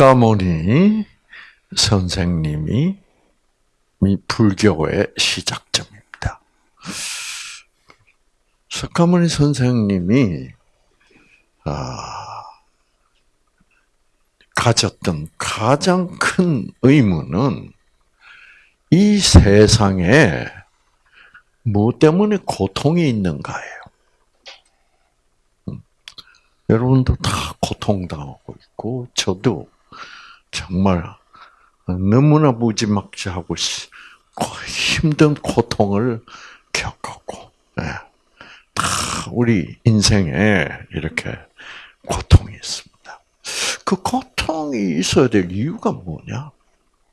석가모니 선생님이 불교의 시작점입니다. 석가모니 선생님이 아, 가졌던 가장 큰 의무는 이 세상에 뭐 때문에 고통이 있는가예요. 음. 여러분도 다 고통당하고 있고, 저도 정말 너무나 무지막지하고 힘든 고통을 겪었고, 네. 다 우리 인생에 이렇게 고통이 있습니다. 그 고통이 있어야 될 이유가 뭐냐?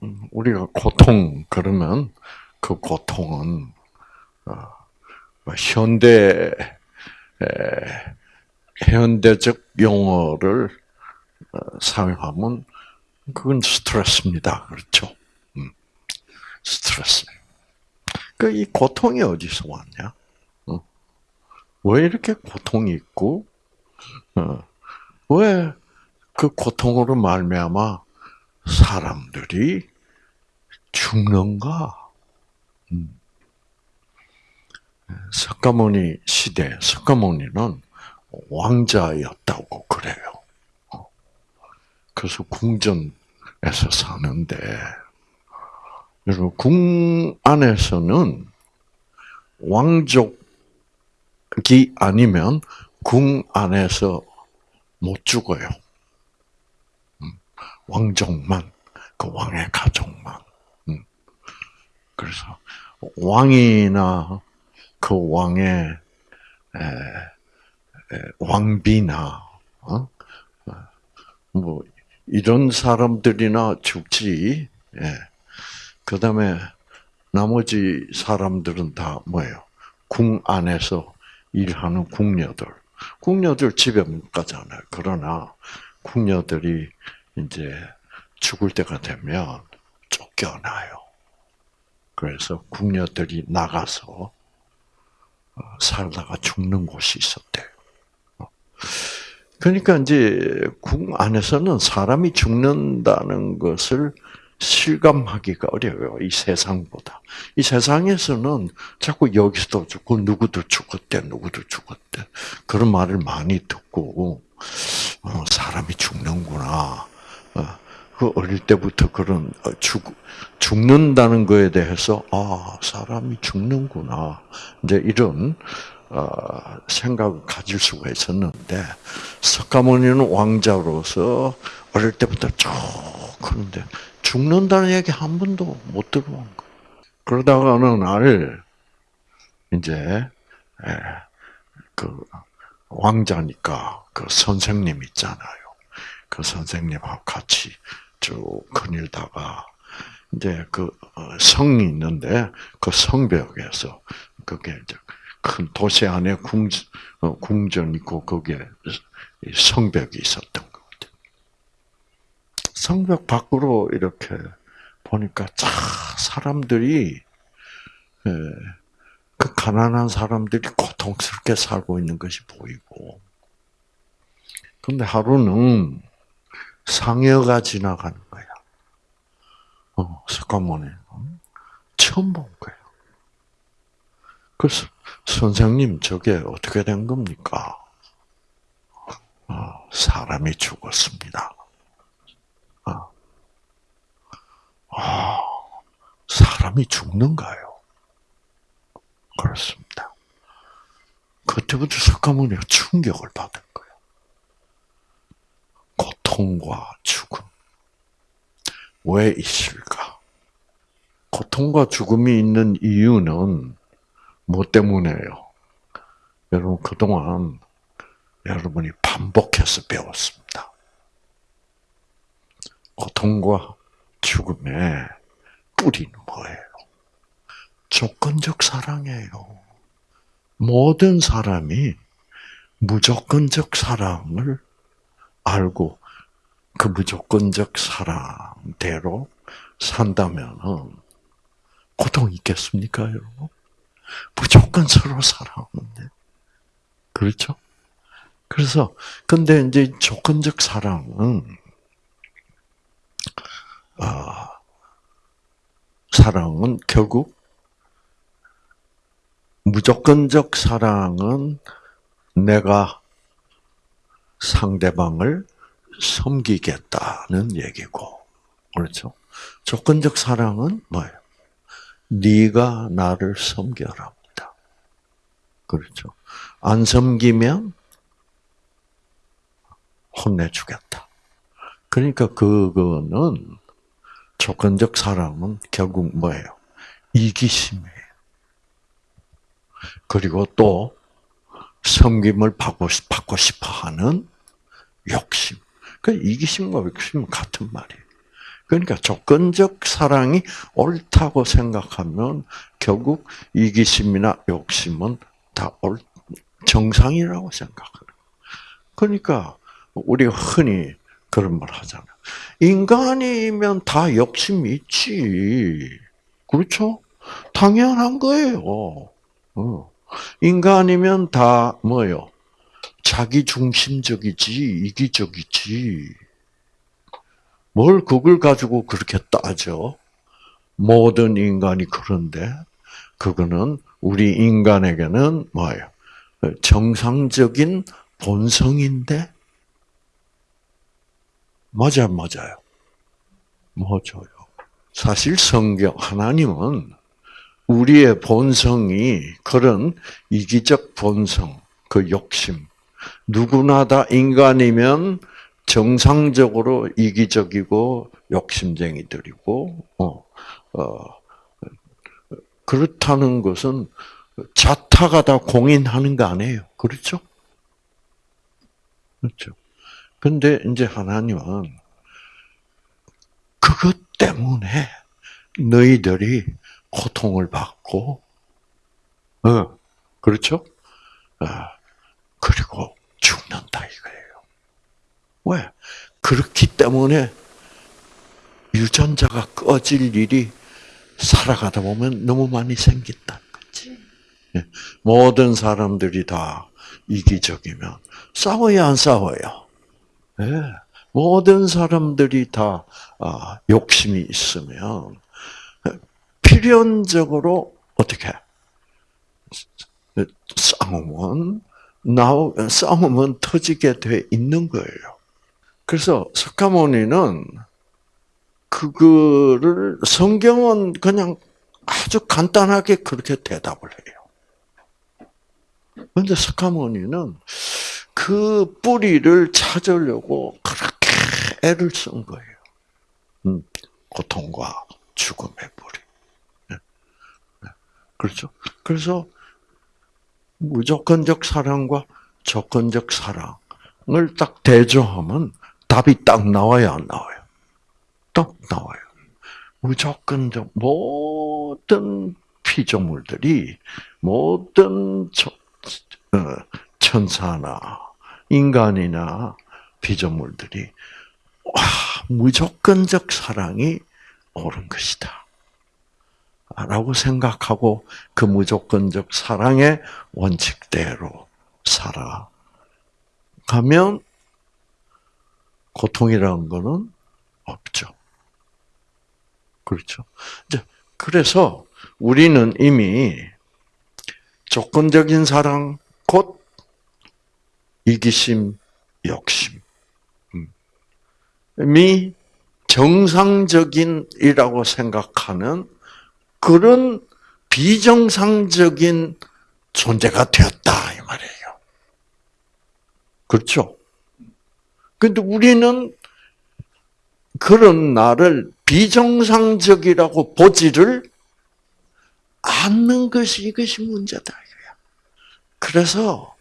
음, 우리가 고통 그러면 그 고통은 어, 뭐 현대 현대적 용어를 어, 사용하면 그건 스트레스입니다. 그렇죠? 음, 스트레스. 그 이 고통이 어디서 왔냐? 어. 왜 이렇게 고통이 있고, 왜그 고통으로 말미암아 사람들이 죽는가? 음. 석가모니 시대, 석가모니는 왕자였다고 그래요. 어. 그래서 궁전에서 사는데, 여러분, 궁 안에서는 왕족이 아니면 궁 안에서 못 죽어요. 왕족만, 그 왕의 가족만. 음. 그래서 왕이나 그 왕의 왕비나 어? 뭐 이런 사람들이나 죽지. 예. 그 다음에 나머지 사람들은 다 뭐예요? 궁 안에서 일하는 궁녀들. 궁녀들 집에 못 가잖아요. 그러나 궁녀들이 이제 죽을 때가 되면 쫓겨나요. 그래서 궁녀들이 나가서 어, 살다가 죽는 곳이 있었대요. 그러니까 이제 궁 안에서는 사람이 죽는다는 것을 실감하기가 어려워요. 이 세상보다. 이 세상에서는 자꾸 여기서도 죽고 누구도 죽었대, 누구도 죽었대. 그런 말을 많이 듣고 어, 사람이 죽는구나. 어, 그 어릴 때부터 그런 어, 죽 죽는다는 거에 대해서 아 사람이 죽는구나 이제 이런 어, 생각을 가질 수가 있었는데 석가모니는 왕자로서 어릴 때부터 쭉 그런데 죽는다는 얘기 한 번도 못 들어본 거. 그러다가 어느 날 이제 그 왕자니까 그 선생님 있잖아요. 그 선생님하고 같이 쭉 거닐다가 이제 그 어, 성이 있는데 그 성벽에서 그게 이제 큰 도시 안에 궁 어, 궁전 있고 거기에 성벽이 있었던 것 같아요. 성벽 밖으로 이렇게 보니까 쫙 사람들이 예, 그 가난한 사람들이 고통스럽게 살고 있는 것이 보이고, 근데 하루는 상여가 지나가는 거야. 어, 석가모니 처음 본 거예요. 그래서 선생님 저게 어떻게 된 겁니까? 어, 사람이 죽었습니다. 어. 아, 사람이 죽는가요? 그렇습니다. 그때부터 석가모니가 충격을 받은 거예요. 고통과 죽음. 왜 있을까? 고통과 죽음이 있는 이유는 뭐 때문에요? 여러분, 그동안 여러분이 반복해서 배웠습니다. 고통과 죽음의 뿌리는 뭐예요? 조건적 사랑이에요. 모든 사람이 무조건적 사랑을 알고 그 무조건적 사랑대로 산다면 고통이 있겠습니까, 여러분? 무조건 서로 사랑하는데. 그렇죠? 그래서, 근데 이제 조건적 사랑은 아, 사랑은 결국 무조건적 사랑은 내가 상대방을 섬기겠다는 얘기고, 그렇죠? 조건적 사랑은 뭐예요? 네가 나를 섬겨랍니다. 그렇죠? 안 섬기면 혼내주겠다. 그러니까 그거는 조건적 사랑은 결국 뭐예요? 이기심이에요. 그리고 또 섬김을 받고, 받고 싶어 하는 욕심. 그 이기심과 욕심은 같은 말이에요. 그러니까 조건적 사랑이 옳다고 생각하면 결국 이기심이나 욕심은 다 옳, 정상이라고 생각해요. 그러니까 우리가 흔히 그런 말 하잖아요. 인간이면 다 욕심이 있지. 그렇죠? 당연한 거예요. 어. 인간이면 다 뭐요? 자기 중심적이지, 이기적이지. 뭘 그걸 가지고 그렇게 따져? 모든 인간이 그런데, 그거는 우리 인간에게는 뭐예요? 정상적인 본성인데, 맞아, 맞아요. 맞아요. 사실 성경, 하나님은 우리의 본성이 그런 이기적 본성, 그 욕심, 누구나 다 인간이면 정상적으로 이기적이고 욕심쟁이들이고, 어, 어, 그렇다는 것은 자타가 다 공인하는 거 아니에요. 그렇죠? 그렇죠. 근데 이제 하나님은 그것 때문에 너희들이 고통을 받고, 어, 그렇죠? 아, 그리고 죽는다 이거예요. 왜? 그렇기 때문에 유전자가 꺼질 일이 살아가다 보면 너무 많이 생긴다는 거지. 예. 모든 사람들이 다 이기적이면 싸워야 안 싸워요. 예. 모든 사람들이 다 아, 욕심이 있으면 필연적으로 어떻게 싸움은 싸움은 터지게 돼 있는 거예요. 그래서 석가모니는 그거를 성경은 그냥 아주 간단하게 그렇게 대답을 해요. 그런데 석가모니는 그 뿌리를 찾으려고 그렇게 애를 쓴 거예요. 음, 고통과 죽음의 뿌리. 네. 네. 그렇죠? 그래서 무조건적 사랑과 조건적 사랑을 딱 대조하면 답이 딱 나와야 안 나와요. 딱 나와요. 무조건적 모든 피조물들이 모든 어, 천사나 인간이나 피조물들이 와 무조건적 사랑이 옳은 것이다. 라고 생각하고 그 무조건적 사랑의 원칙대로 살아가면 고통이라는 거는 없죠. 그렇죠. 이제 그래서 우리는 이미 조건적인 사랑 곧 이기심, 욕심 이 정상적인이라고 생각하는 그런 비정상적인 존재가 되었다 이 말이에요. 그렇죠? 근데 우리는 그런 나를 비정상적이라고 보지를 않는 것이 이것이 문제다. 그래서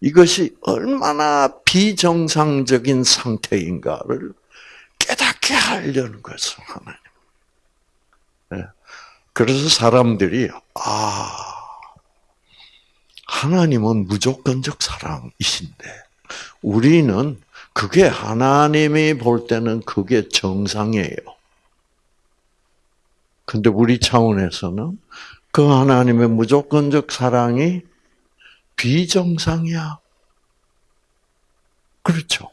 이것이 얼마나 비정상적인 상태인가를 깨닫게 하려는 것을 하나님. 네. 그래서 사람들이 아 하나님은 무조건적 사랑이신데 우리는 그게 하나님이 볼 때는 그게 정상이에요. 근데 우리 차원에서는 그 하나님의 무조건적 사랑이 비정상이야. 그렇죠.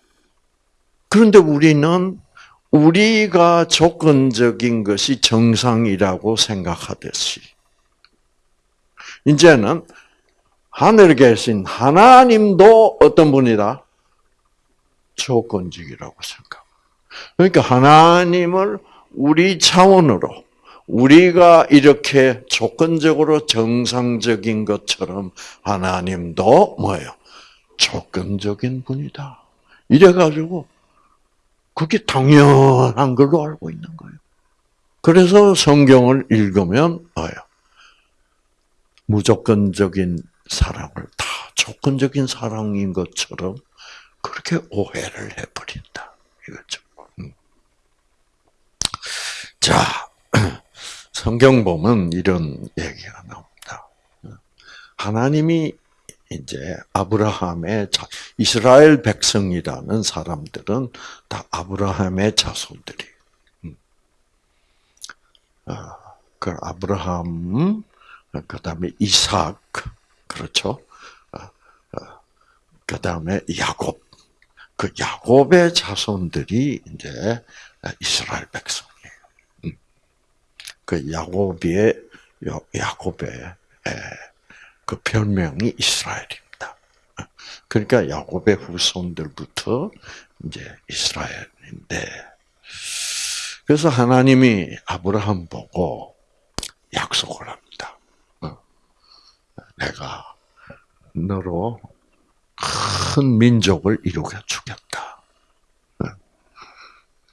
그런데 우리는 우리가 조건적인 것이 정상이라고 생각하듯이, 이제는 하늘에 계신 하나님도 어떤 분이다? 조건적이라고 생각. 그러니까 하나님을 우리 차원으로 우리가 이렇게 조건적으로 정상적인 것처럼 하나님도 뭐예요? 조건적인 분이다. 이래가지고 그게 당연한 걸로 알고 있는 거예요. 그래서 성경을 읽으면 뭐예요? 무조건적인 사랑을 다 조건적인 사랑인 것처럼 그렇게 오해를 해버린다. 이거죠. 음. 자, 성경 보면 이런 얘기가 나옵니다. 하나님이 이제 아브라함의 자, 이스라엘 백성이라는 사람들은 다 아브라함의 자손들이. 음. 아, 그 아브라함, 그 다음에 이삭, 그렇죠? 그 다음에 야곱. 그 야곱의 자손들이 이제 이스라엘 백성이에요. 음. 그 야곱의 야곱의 그 별명이 이스라엘입니다. 그러니까 야곱의 후손들부터 이제 이스라엘인데 그래서 하나님이 아브라함 보고 약속을 합니다. 어. 내가 너로 큰 민족을 이루게. 어.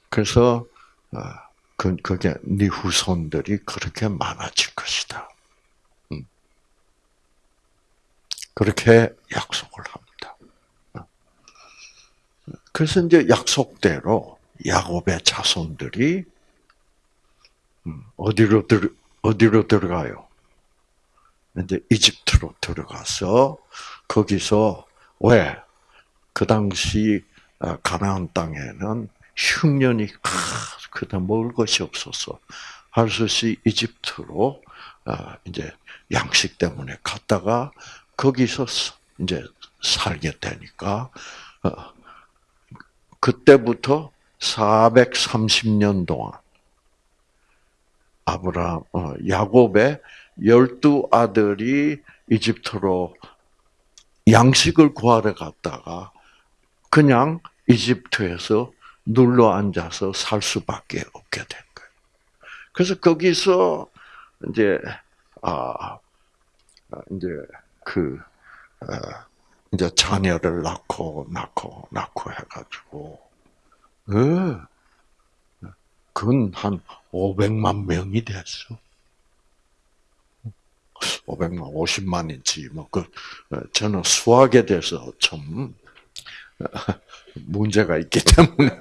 그래서 어, 그 그게 네 후손들이 그렇게 많아질 것이다. 그렇게 약속을 합니다. 그래서 이제 약속대로 야곱의 자손들이 음, 어디로 들 어디로 들어가요? 이제 이집트로 들어가서 거기서 왜? 그 당시 아, 가나안 땅에는 흉년이 그다 먹을 것이 없어서 할수 없이 이집트로 아, 이제 양식 때문에 갔다가 거기서 이제 살게 되니까 어, 그때부터 430년 동안 아브라함 어, 야곱의 열두 아들이 이집트로 양식을 구하러 갔다가 그냥 이집트에서 눌러 앉아서 살 수밖에 없게 된 거예요. 그래서 거기서 이제 아 이제 그 어, 이제 자녀를 낳고 낳고 낳고 해가지고 예. 그건 한 500만 명이 됐어. 500만, 50만인지, 뭐, 그, 어, 저는 수학에 대해서 좀, 문제가 있기 때문에,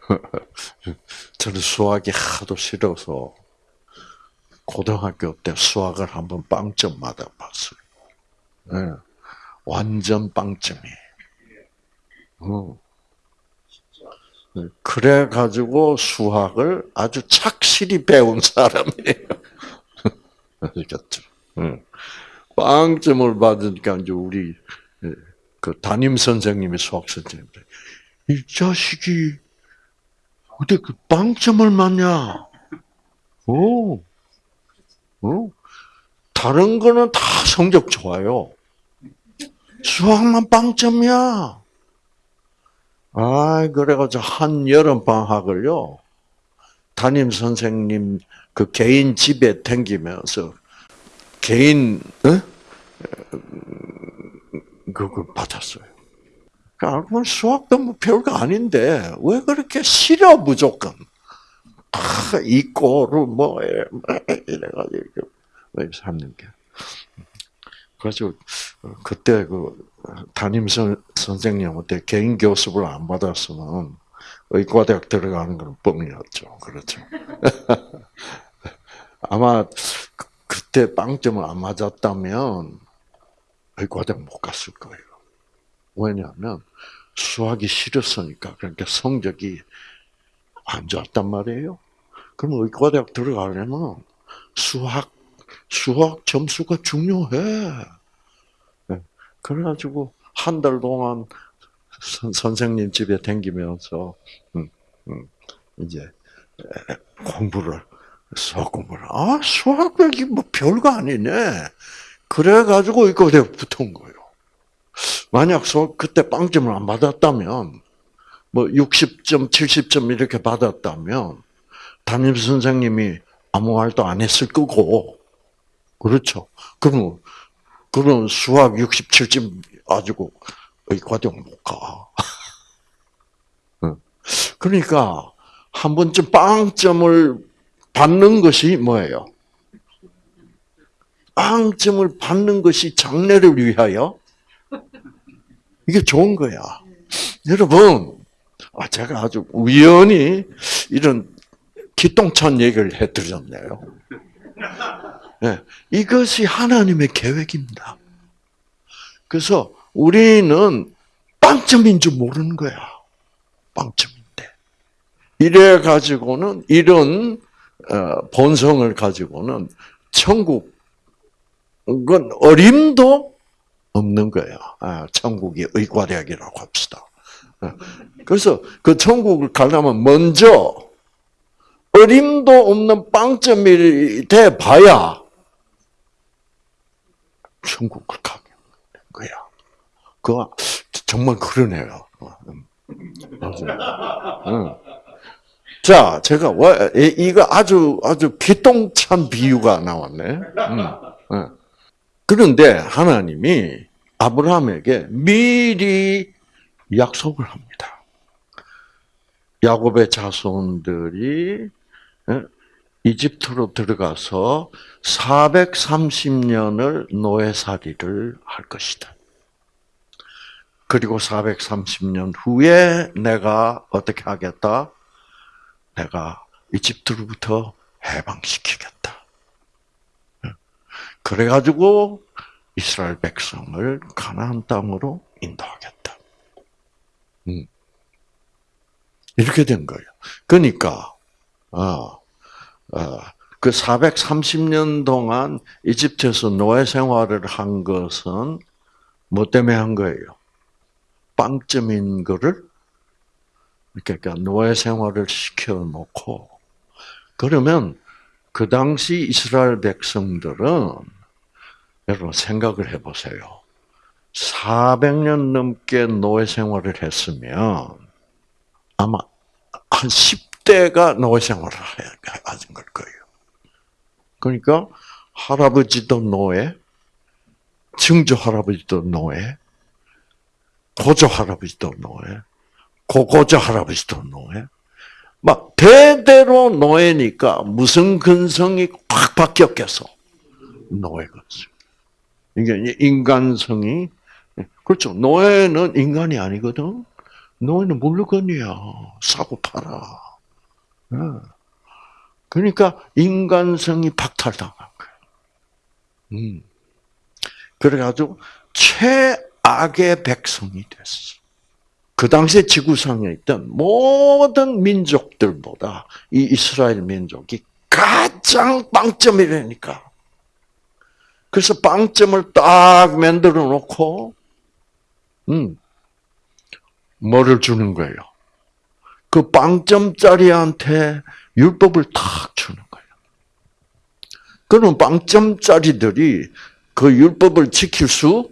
저는 수학이 하도 싫어서, 고등학교 때 수학을 한번 빵점 맞아봤어요. 네. 완전 빵점이에요. 어. 네. 그래 가지고 수학을 아주 착실히 배운 사람이에요. 아시겠죠? 응. 빵점을 받으니까 이제 우리 예, 그 담임 선생님이 수학 선생님들 이 자식이 어떻게 그 빵점을 맞냐? 오, 어? 다른 거는 다 성적 좋아요. 수학만 빵점이야. 아, 그래가지고 한 여름 방학을요, 담임 선생님 그 개인 집에 댕기면서 개인 어? 그걸 받았어요. 그러니까 수학도 뭐 별거 아닌데 왜 그렇게 싫어 무조건? 아, 이꼬를 뭐 이래가지고 왜 삼는 게. 그래서 그때 그 담임 선, 선생님한테 개인 교습을 안 받았으면 의과대학 들어가는 건 뻥이었죠. 그렇죠. 아마 그, 그때 빵점을 안 맞았다면 의과대학 못 갔을 거예요. 왜냐하면 수학이 싫었으니까 그러니까 성적이 안 좋았단 말이에요. 그럼 의과대학 들어가려면 수학 수학 점수가 중요해. 네. 그래가지고 한 달 동안 선, 생님 집에 댕기면서 음, 음, 이제 공부를 소금을 아 수학이 뭐 별거 아니네. 그래 가지고 이거 내가 붙은 거예요. 만약 수 그때 빵점을 안 받았다면 뭐 60점, 70점 이렇게 받았다면 담임 선생님이 아무 말도 안 했을 거고 그렇죠. 그럼 그럼 수학 67점 가지고 의과대학 못 가. 그러니까 한 번쯤 빵점을 받는 것이 뭐예요? 빵점을 받는 것이 장래를 위하여 이게 좋은 거야. 여러분, 아, 제가 아주 우연히 이런 기똥찬 얘기를 해드렸네요. 네, 이것이 하나님의 계획입니다. 그래서 우리는 빵점인 줄 모르는 거야. 빵점인데. 이래 가지고는 이런 어, 본성을 가지고는 천국은 어림도 없는 거예요. 아, 천국이 의과대학이라고 합시다. 아, 그래서 그 천국을 가려면 먼저 어림도 없는 빵점이 돼 봐야 천국을 가게 되는 거야. 그거 정말 그러네요. 자, 제가 왜 이거 아주 아주 기똥찬 비유가 나왔네. 음, 그런데 하나님이 아브라함에게 미리 약속을 합니다. 야곱의 자손들이 이집트로 들어가서 430년을 노예살이를 할 것이다. 그리고 430년 후에 내가 어떻게 하겠다? 내가 이집트로부터 해방시키겠다. 그래가지고 이스라엘 백성을 가나안 땅으로 인도하겠다. 음. 이렇게 된 거예요. 그러니까 어, 어, 그 430년 동안 이집트에서 노예 생활을 한 것은 뭐 때문에 한 거예요? 빵점인 거를 그러니까 노예 생활을 시켜놓고 그러면 그 당시 이스라엘 백성들은 여러분 생각을 해보세요. 400년 넘게 노예 생활을 했으면 아마 한 10대가 노예 생활을 하신 걸 거예요. 그러니까 할아버지도 노예, 증조 할아버지도 노예, 고조 할아버지도 노예, 고고자 할아버지도 노예. 막 대대로 노예니까 무슨 근성이 확 바뀌었겠어. 노예 근성. 이게 인간성이 그렇죠. 노예는 인간이 아니거든. 노예는 물건이야. 사고 팔아. 예. 그러니까 인간성이 박탈당한 거야. 음. 그래가지고 최 악의 백성이 됐어. 그 당시에 지구상에 있던 모든 민족들보다 이 이스라엘 민족이 가장 빵점이라니까. 그래서 빵점을 딱 만들어 놓고, 음, 뭐를 주는 거예요? 그 빵점짜리한테 율법을 탁 주는 거예요. 그럼 빵점짜리들이 그 율법을 지킬 수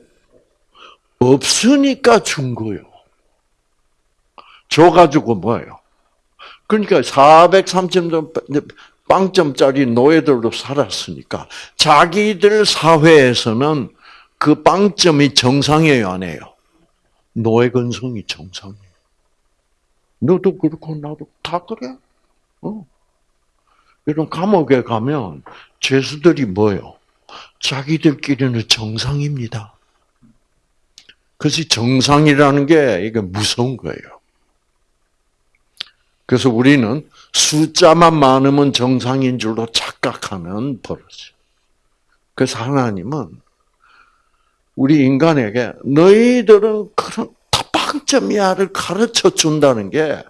없으니까 준 거예요. 줘가지고 뭐예요? 그러니까 430점 빵점짜리 노예들로 살았으니까 자기들 사회에서는 그 빵점이 정상이에요, 안 해요? 노예 근성이 정상이에요. 너도 그렇고 나도 다 그래. 어. 이런 감옥에 가면 죄수들이 뭐요? 자기들끼리는 정상입니다. 그래서 정상이라는 게 이게 무서운 거예요. 그래서 우리는 숫자만 많으면 정상인 줄로 착각하는 버릇이에요. 그래서 하나님은 우리 인간에게 너희들은 그런 다빵점이야를 가르쳐 준다는 게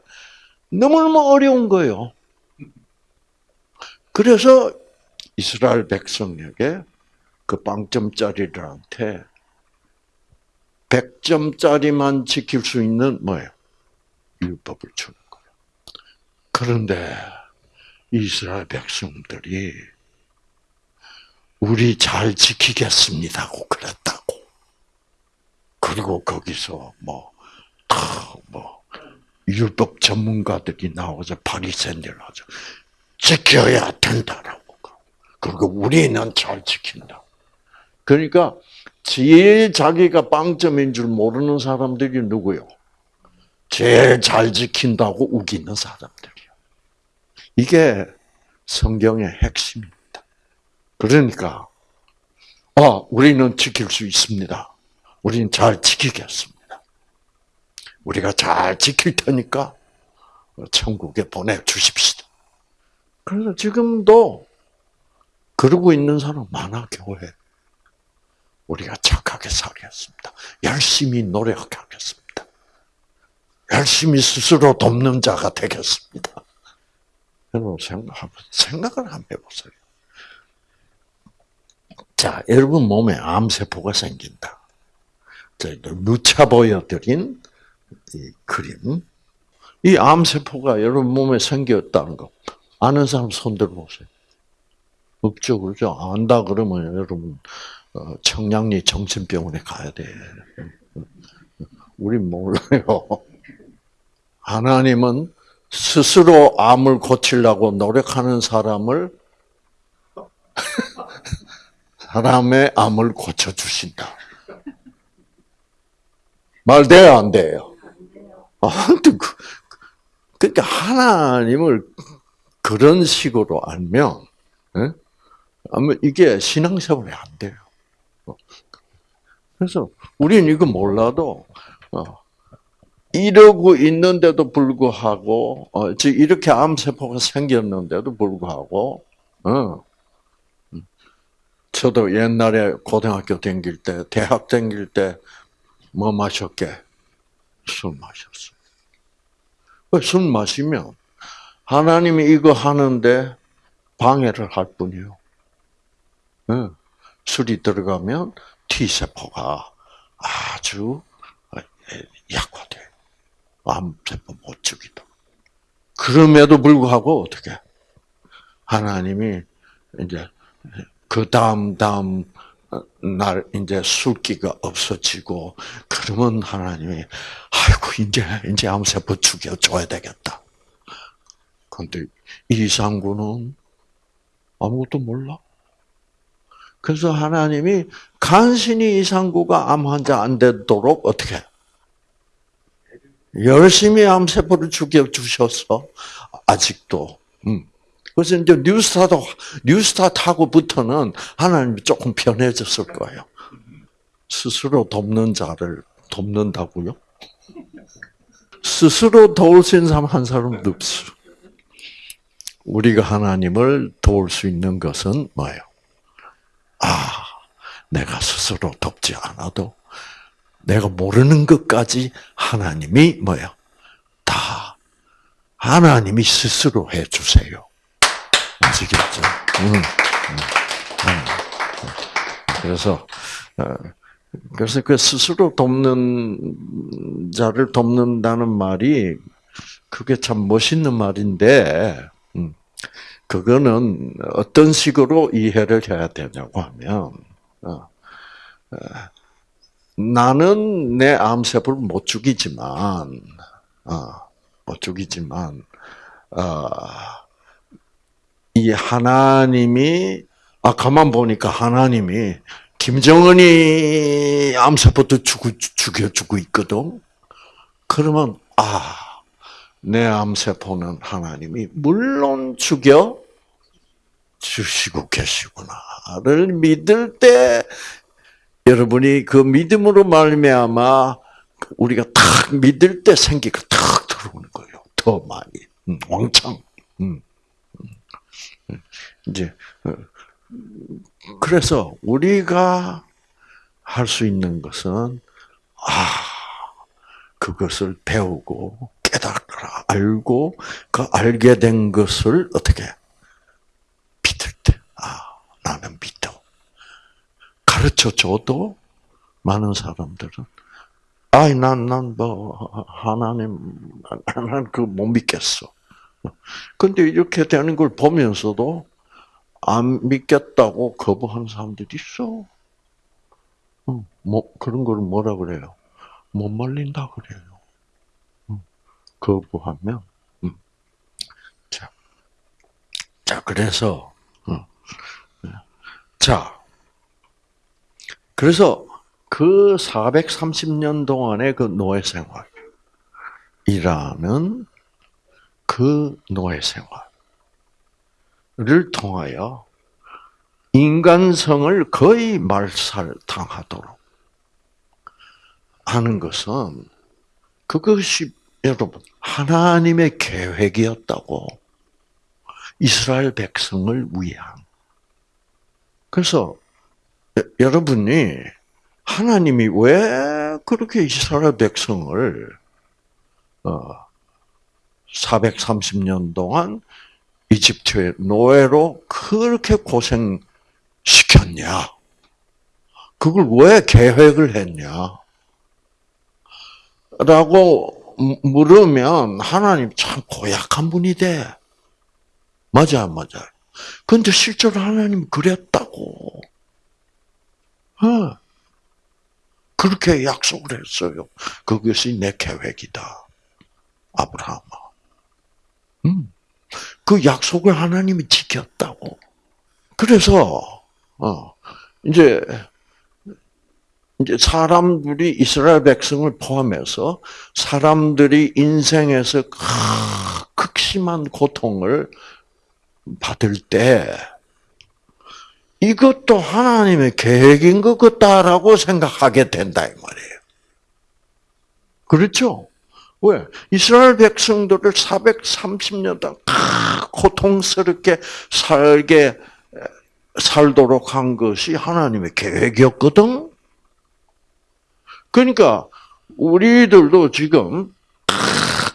너무너무 어려운 거예요. 그래서 이스라엘 백성에게 그 빵점짜리들한테 100점짜리만 지킬 수 있는 뭐예요? 율법을 주는 그런데 이스라엘 백성들이 우리 잘 지키겠습니다고 그랬다고. 그리고 거기서 뭐, 뭐, 율법 전문가들이 나오자 바리새인들 하죠. 지켜야 된다라고. 그리고 우리는 잘 지킨다. 그러니까 제일 자기가 빵점인 줄 모르는 사람들이 누구요? 제일 잘 지킨다고 우기는 사람들이요. 이게 성경의 핵심입니다. 그러니까, 아, 우리는 지킬 수 있습니다. 우리는 잘 지키겠습니다. 우리가 잘 지킬 테니까 천국에 보내주십시다. 그래서 지금도 그러고 있는 사람 많아, 교회. 우리가 착하게 살겠습니다. 열심히 노력하겠습니다. 열심히 스스로 돕는 자가 되겠습니다. 여러분 생각, 생각을 한번 해보세요. 자, 여러분 몸에 암세포가 생긴다. 저희들 누차 보여드린 이 그림. 이 암세포가 여러분 몸에 생겼다는 거 아는 사람 손 들어 보세요. 없죠, 그렇죠? 안다 그러면 여러분 어, 청량리 정신병원에 가야 돼. 우린 몰라요. 하나님은 스스로 암을 고치려고 노력하는 사람을 사람의 암을 고쳐 주신다. 말 돼요, 안 돼요? 아, 그, 그러니까 하나님을 그런 식으로 알면, 예? 아마 이게 신앙생활이 안 돼요. 그래서 우리는 이거 몰라도 어, 이러고 있는데도 불구하고 어, 즉 이렇게 암세포가 생겼는데도 불구하고 어, 저도 옛날에 고등학교 다닐 때, 대학 다닐 때 뭐 마셨게? 술 마셨어. 술 마시면 하나님이 이거 하는데 방해를 할 뿐이요. 술이 들어가면 T세포가 아주 약화돼. 암세포 못 죽이도. 그럼에도 불구하고 어떻게? 하나님이 이제 그 다음 다음 날 이제 술기가 없어지고 그러면 하나님이 아이고 이제 이제 암세포 죽여 줘야 되겠다. 근데 이상구는 아무것도 몰라. 그래서 하나님이 간신히 이상구가 암 환자 안 되도록 어떻게 열심히 암세포를 죽여 주셔서 아직도 음. 그래서 이제 뉴스타도 뉴스타하고부터는 하나님이 조금 편해졌을 거예요. 스스로 돕는 자를 돕는다고요? 스스로 도울 수 있는 사람 한 사람도 없어. 우리가 하나님을 도울 수 있는 것은 뭐예요? 아, 내가 스스로 돕지 않아도 내가 모르는 것까지 하나님이 뭐예요? 다 하나님이 스스로 해 주세요. 아시겠죠? 음, 음, 음. 그래서 어, 그래서 그 스스로 돕는 자를 돕는다는 말이 그게 참 멋있는 말인데 그거는 어떤 식으로 이해를 해야 되냐고 하면 어, 어, 나는 내 암세포를 못 죽이지만 못 죽이지만 이 하나님이 아 가만 보니까 하나님이 김정은이 암세포도 죽여주고 있거든. 그러면 아, 내 암세포는 하나님이 물론 죽여 주시고 계시구나를 믿을 때 여러분이 그 믿음으로 말미암아 우리가 탁 믿을 때 생기가 탁 들어오는 거예요. 더 많이 음, 왕창. 음. 이제 어, 그래서 우리가 할 수 있는 것은 아 그것을 배우고 알고 그 알게 된 것을 어떻게 믿을 때 아 나는 믿어 가르쳐 줘도 많은 사람들은 아이 난난 뭐 하나님 나는 그못 믿겠어 근데 이렇게 되는 걸 보면서도 안 믿겠다고 거부하는 사람들이 있어. 어, 뭐 그런 걸 뭐라 그래요? 못 말린다 그래요. 어, 거부하면. 음. 자, 자 그래서 어, 자 그래서 그 430년 동안의 그 노예 생활이라는 그 노예 생활을 통하여 인간성을 거의 말살당하도록 하는 것은 그것이 여러분 하나님의 계획이었다고 이스라엘 백성을 위한 그래서 여러분이 하나님이 왜 그렇게 이스라엘 백성을 430년 어, 동안 이집트의 노예로 그렇게 고생시켰냐? 그걸 왜 계획을 했냐? 라고 물으면 하나님 참 고약한 분이 돼. 맞아, 맞아. 근데 실제로 하나님 그랬다고. 어. 그렇게 약속을 했어요. 그것이 내 계획이다. 아브라함아. 음. 그 약속을 하나님이 지켰다고. 그래서, 어, 이제, 이제 사람들이 이스라엘 백성을 포함해서 사람들이 인생에서 극심한 고통을 받을 때 이것도 하나님의 계획인 것 같다라고 생각하게 된다 이 말이에요. 그렇죠? 왜? 이스라엘 백성들을 430년 동안 고통스럽게 살게 살도록 한 것이 하나님의 계획이었거든. 그러니까 우리들도 지금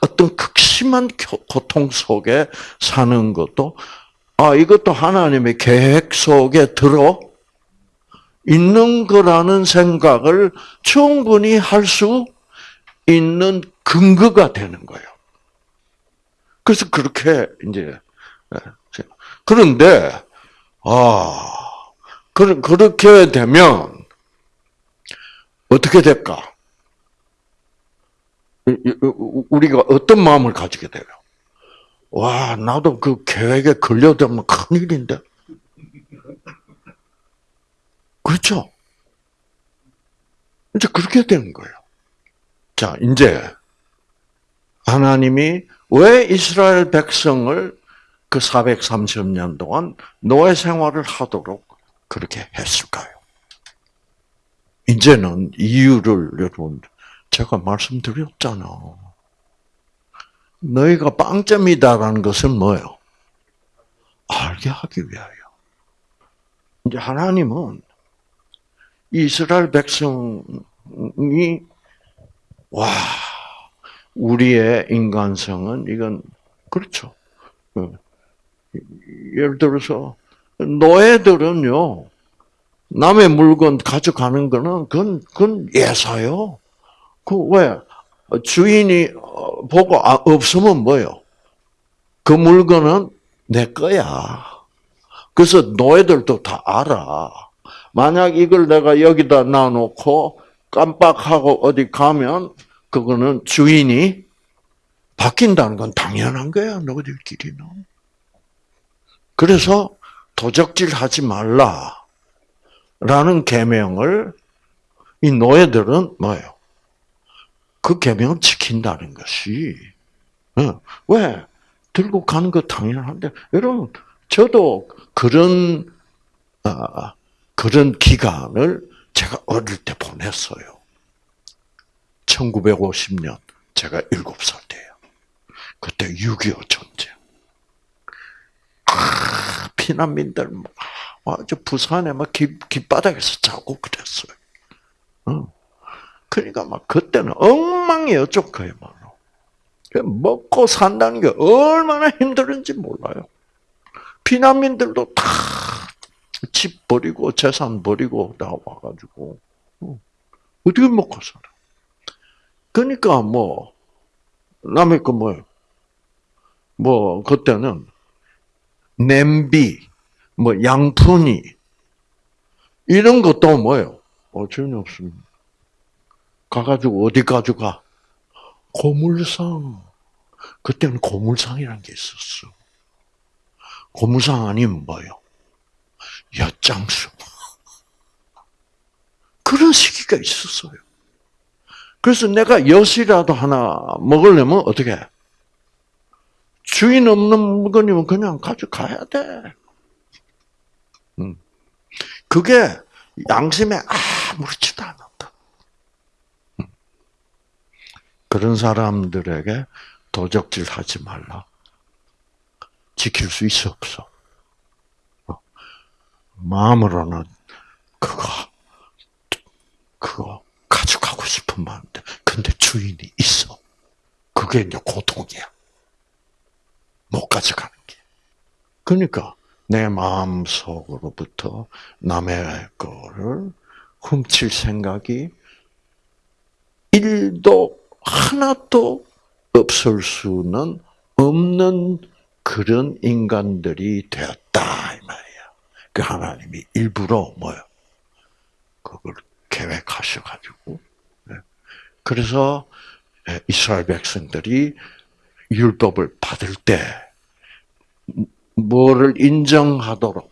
어떤 극심한 고통 속에 사는 것도 아 이것도 하나님의 계획 속에 들어 있는 거라는 생각을 충분히 할 수 있는 근거가 되는 거예요. 그래서 그렇게 이제 예, 그런데 아 그렇게 되면 어떻게 될까? 우리가 어떤 마음을 가지게 돼요? 와, 나도 그 계획에 걸려들면 큰일인데. 그렇죠? 이제 그렇게 되는 거예요. 자, 이제 하나님이 왜 이스라엘 백성을 그 430년 동안 노예 생활을 하도록 그렇게 했을까요? 이제는 이유를 여러분 제가 말씀드렸잖아. 너희가 빵점이다라는 것은 뭐예요? 알게 하기 위하여. 이제 하나님은 이스라엘 백성이 와 우리의 인간성은 이건 그렇죠. 어. 예를 들어서 노예들은요 남의 물건 가져가는 거는 그건, 그건 예사요. 그 왜? 주인이 어, 보고 아, 없으면 뭐요? 그 물건은 내 거야. 그래서 노예들도 다 알아. 만약 이걸 내가 여기다 놔놓고 깜빡하고 어디 가면 그거는 주인이 바뀐다는 건 당연한 거야. 너희들끼리는. 그래서 도적질 하지 말라. 라는 계명을 이 노예들은 뭐예요? 그 계명을 지킨다는 것이 어, 왜 들고 가는 거 당연한데 여러분 저도 그런 아, 그런 기간을 제가 어릴 때 보냈어요. 1950년 제가 7살 때예요. 그때 6.25 전쟁. 아, 피난민들 아 주 부산에 막 길, 길바닥에서 자고 그랬어요. 어. 그러니까 막 그때는 엉망이었죠, 그야말로. 먹고 산다는 게 얼마나 힘들은지 몰라요. 피난민들도 다 집 버리고 재산 버리고 다 와가지고 어. 어떻게 먹고 살아? 그러니까 뭐 남의 거 뭐예요? 뭐 그때는 냄비, 뭐 양푼이 이런 것도 뭐예요? 어 전혀 없습니다. 가가지고 어디 가져가? 고물상. 그때는 고물상이라는 게 있었어. 고물상 아니면 뭐요? 엿장수. 그런 시기가 있었어요. 그래서 내가 엿이라도 하나 먹으려면 어떻게? 주인 없는 물건이면 그냥 가져가야 돼. 음. 그게 양심에 아무렇지도 않았다. 음. 그런 사람들에게 도적질 하지 말라. 지킬 수 있어 없어. 어. 마음으로는 그거 그거 가져가고 싶은 마음인데 근데 주인이 있어. 그게 이제 고통이야. 못 가져가는 게. 그러니까 내 마음 속으로부터 남의 거를 훔칠 생각이 일도 하나도 없을 수는 없는 그런 인간들이 되었다 이 말이야. 그 하나님이 일부러 뭐요? 그걸 계획하셔 가지고 네. 그래서 이스라엘 백성들이 율법을 받을 때 뭐를 인정하도록.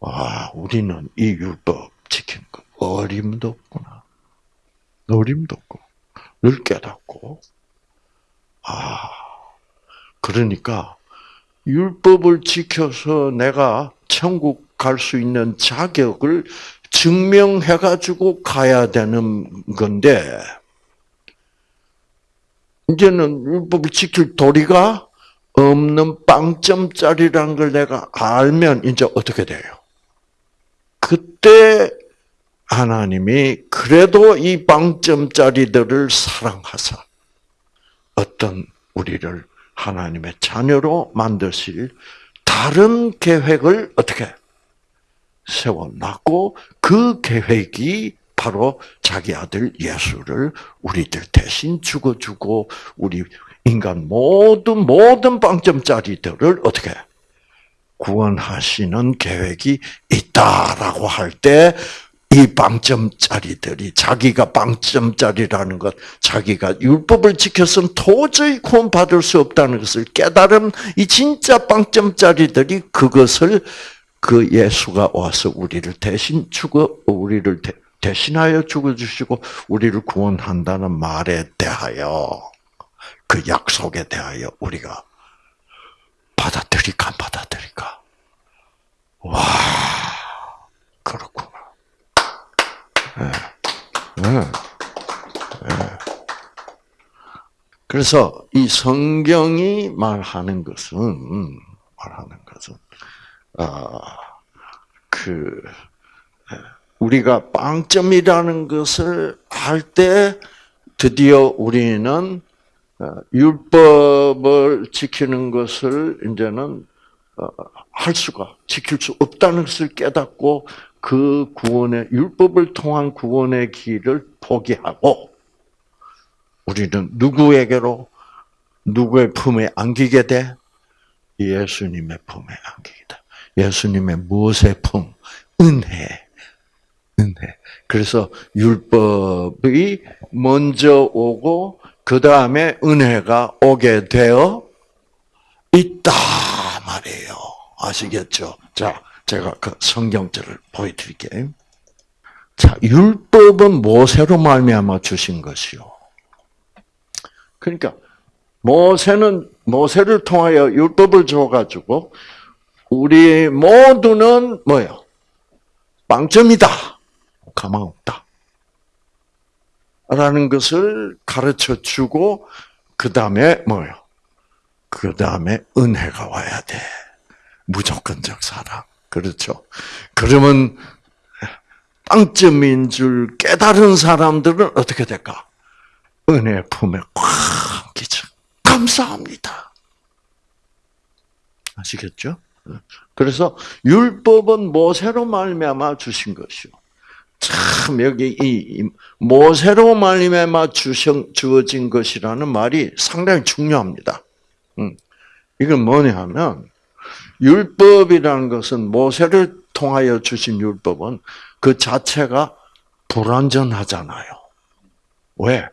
와 우리는 이 율법 지키는 거 어림도 없구나. 어림도 없고 늘 깨닫고. 아 그러니까 율법을 지켜서 내가 천국 갈 수 있는 자격을 증명해 가지고 가야 되는 건데 이제는 율법을 지킬 도리가 없는 빵점짜리라는 걸 내가 알면 이제 어떻게 돼요? 그때 하나님이 그래도 이 빵점짜리들을 사랑하사 어떤 우리를 하나님의 자녀로 만드실 다른 계획을 어떻게 세워놨고 그 계획이 바로 자기 아들 예수를 우리들 대신 죽어주고 우리 인간 모든 모든 빵점짜리들을 어떻게 구원하시는 계획이 있다라고 할 때 이 빵점짜리들이 자기가 빵점짜리라는 것, 자기가 율법을 지켜서는 도저히 구원받을 수 없다는 것을 깨달은 이 진짜 빵점짜리들이 그것을 그 예수가 와서 우리를 대신 죽어 우리를 대 신하여 죽어 주시고 우리를 구원한다는 말에 대하여 그 약속에 대하여 우리가 받아들일까 안 받아들일까? 와 그렇구나. 네. 네. 네. 그래서 이 성경이 말하는 것은 말하는 것은 아 그 우리가 빵점이라는 것을 할 때 드디어 우리는 어, 율법을 지키는 것을 이제는 어, 할 수가 지킬 수 없다는 것을 깨닫고 그 구원의 율법을 통한 구원의 길을 포기하고 우리는 누구에게로 누구의 품에 안기게 돼? 예수님의 품에 안기게 돼. 예수님의 무엇의 품? 은혜. 은혜. 그래서 율법이 먼저 오고 그 다음에 은혜가 오게 되어 있다 말이에요. 아시겠죠? 자, 제가 그 성경절을 보여드릴게요. 자, 율법은 모세로 말미암아 주신 것이요. 그러니까 모세는 모세를 통하여 율법을 줘가지고 우리 모두는 뭐요? 빵점이다. 가망 없다. 라는 것을 가르쳐 주고, 그 다음에 뭐요? 그 다음에 은혜가 와야 돼. 무조건적 사랑. 그렇죠. 그러면 빵점인 줄 깨달은 사람들은 어떻게 될까? 은혜 품에 꽉 끼죠. 감사합니다. 아시겠죠? 그래서 율법은 모세로 말미암아 주신 것이요. 참 여기 이 모세로 말미암아 주어진 것이라는 말이 상당히 중요합니다. 음. 이건 뭐냐면 율법이라는 것은 모세를 통하여 주신 율법은 그 자체가 불완전하잖아요. 왜?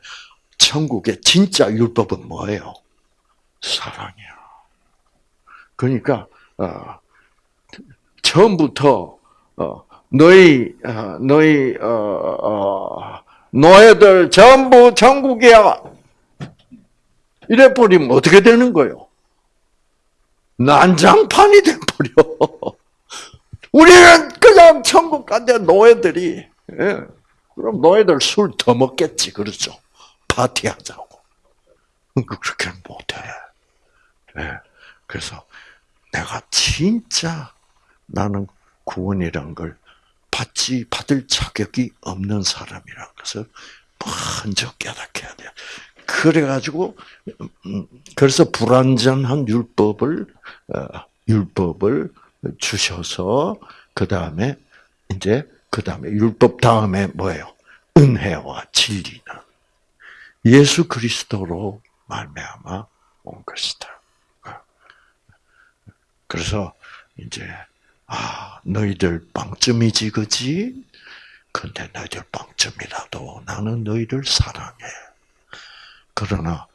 천국의 진짜 율법은 뭐예요? 사랑이야. 그러니까 어, 처음부터 어, 너희 어, 너희 어, 어, 노예들 전부 천국이야. 이래 버리면 어떻게 되는 거예요? 난장판이 돼 버려. 우리는 그냥 천국 간데 노예들이 예. 그럼 노예들 술 더 먹겠지 그렇죠? 파티하자고. 그렇게 못해. 예. 그래서 내가 진짜 나는 구원이란 걸 받지 받을 자격이 없는 사람이라는 것을 먼저 깨닫게 돼요. 그래가지고 음, 그래서 불완전한 율법을 어, 율법을 주셔서 그 다음에 이제 그 다음에 율법 다음에 뭐예요? 은혜와 진리는 예수 그리스도로 말미암아 온 것이다. 그래서 이제 아 너희들 빵점이지 그지? 근데 너희들 빵점이라도 나는 너희를 사랑해. 그러나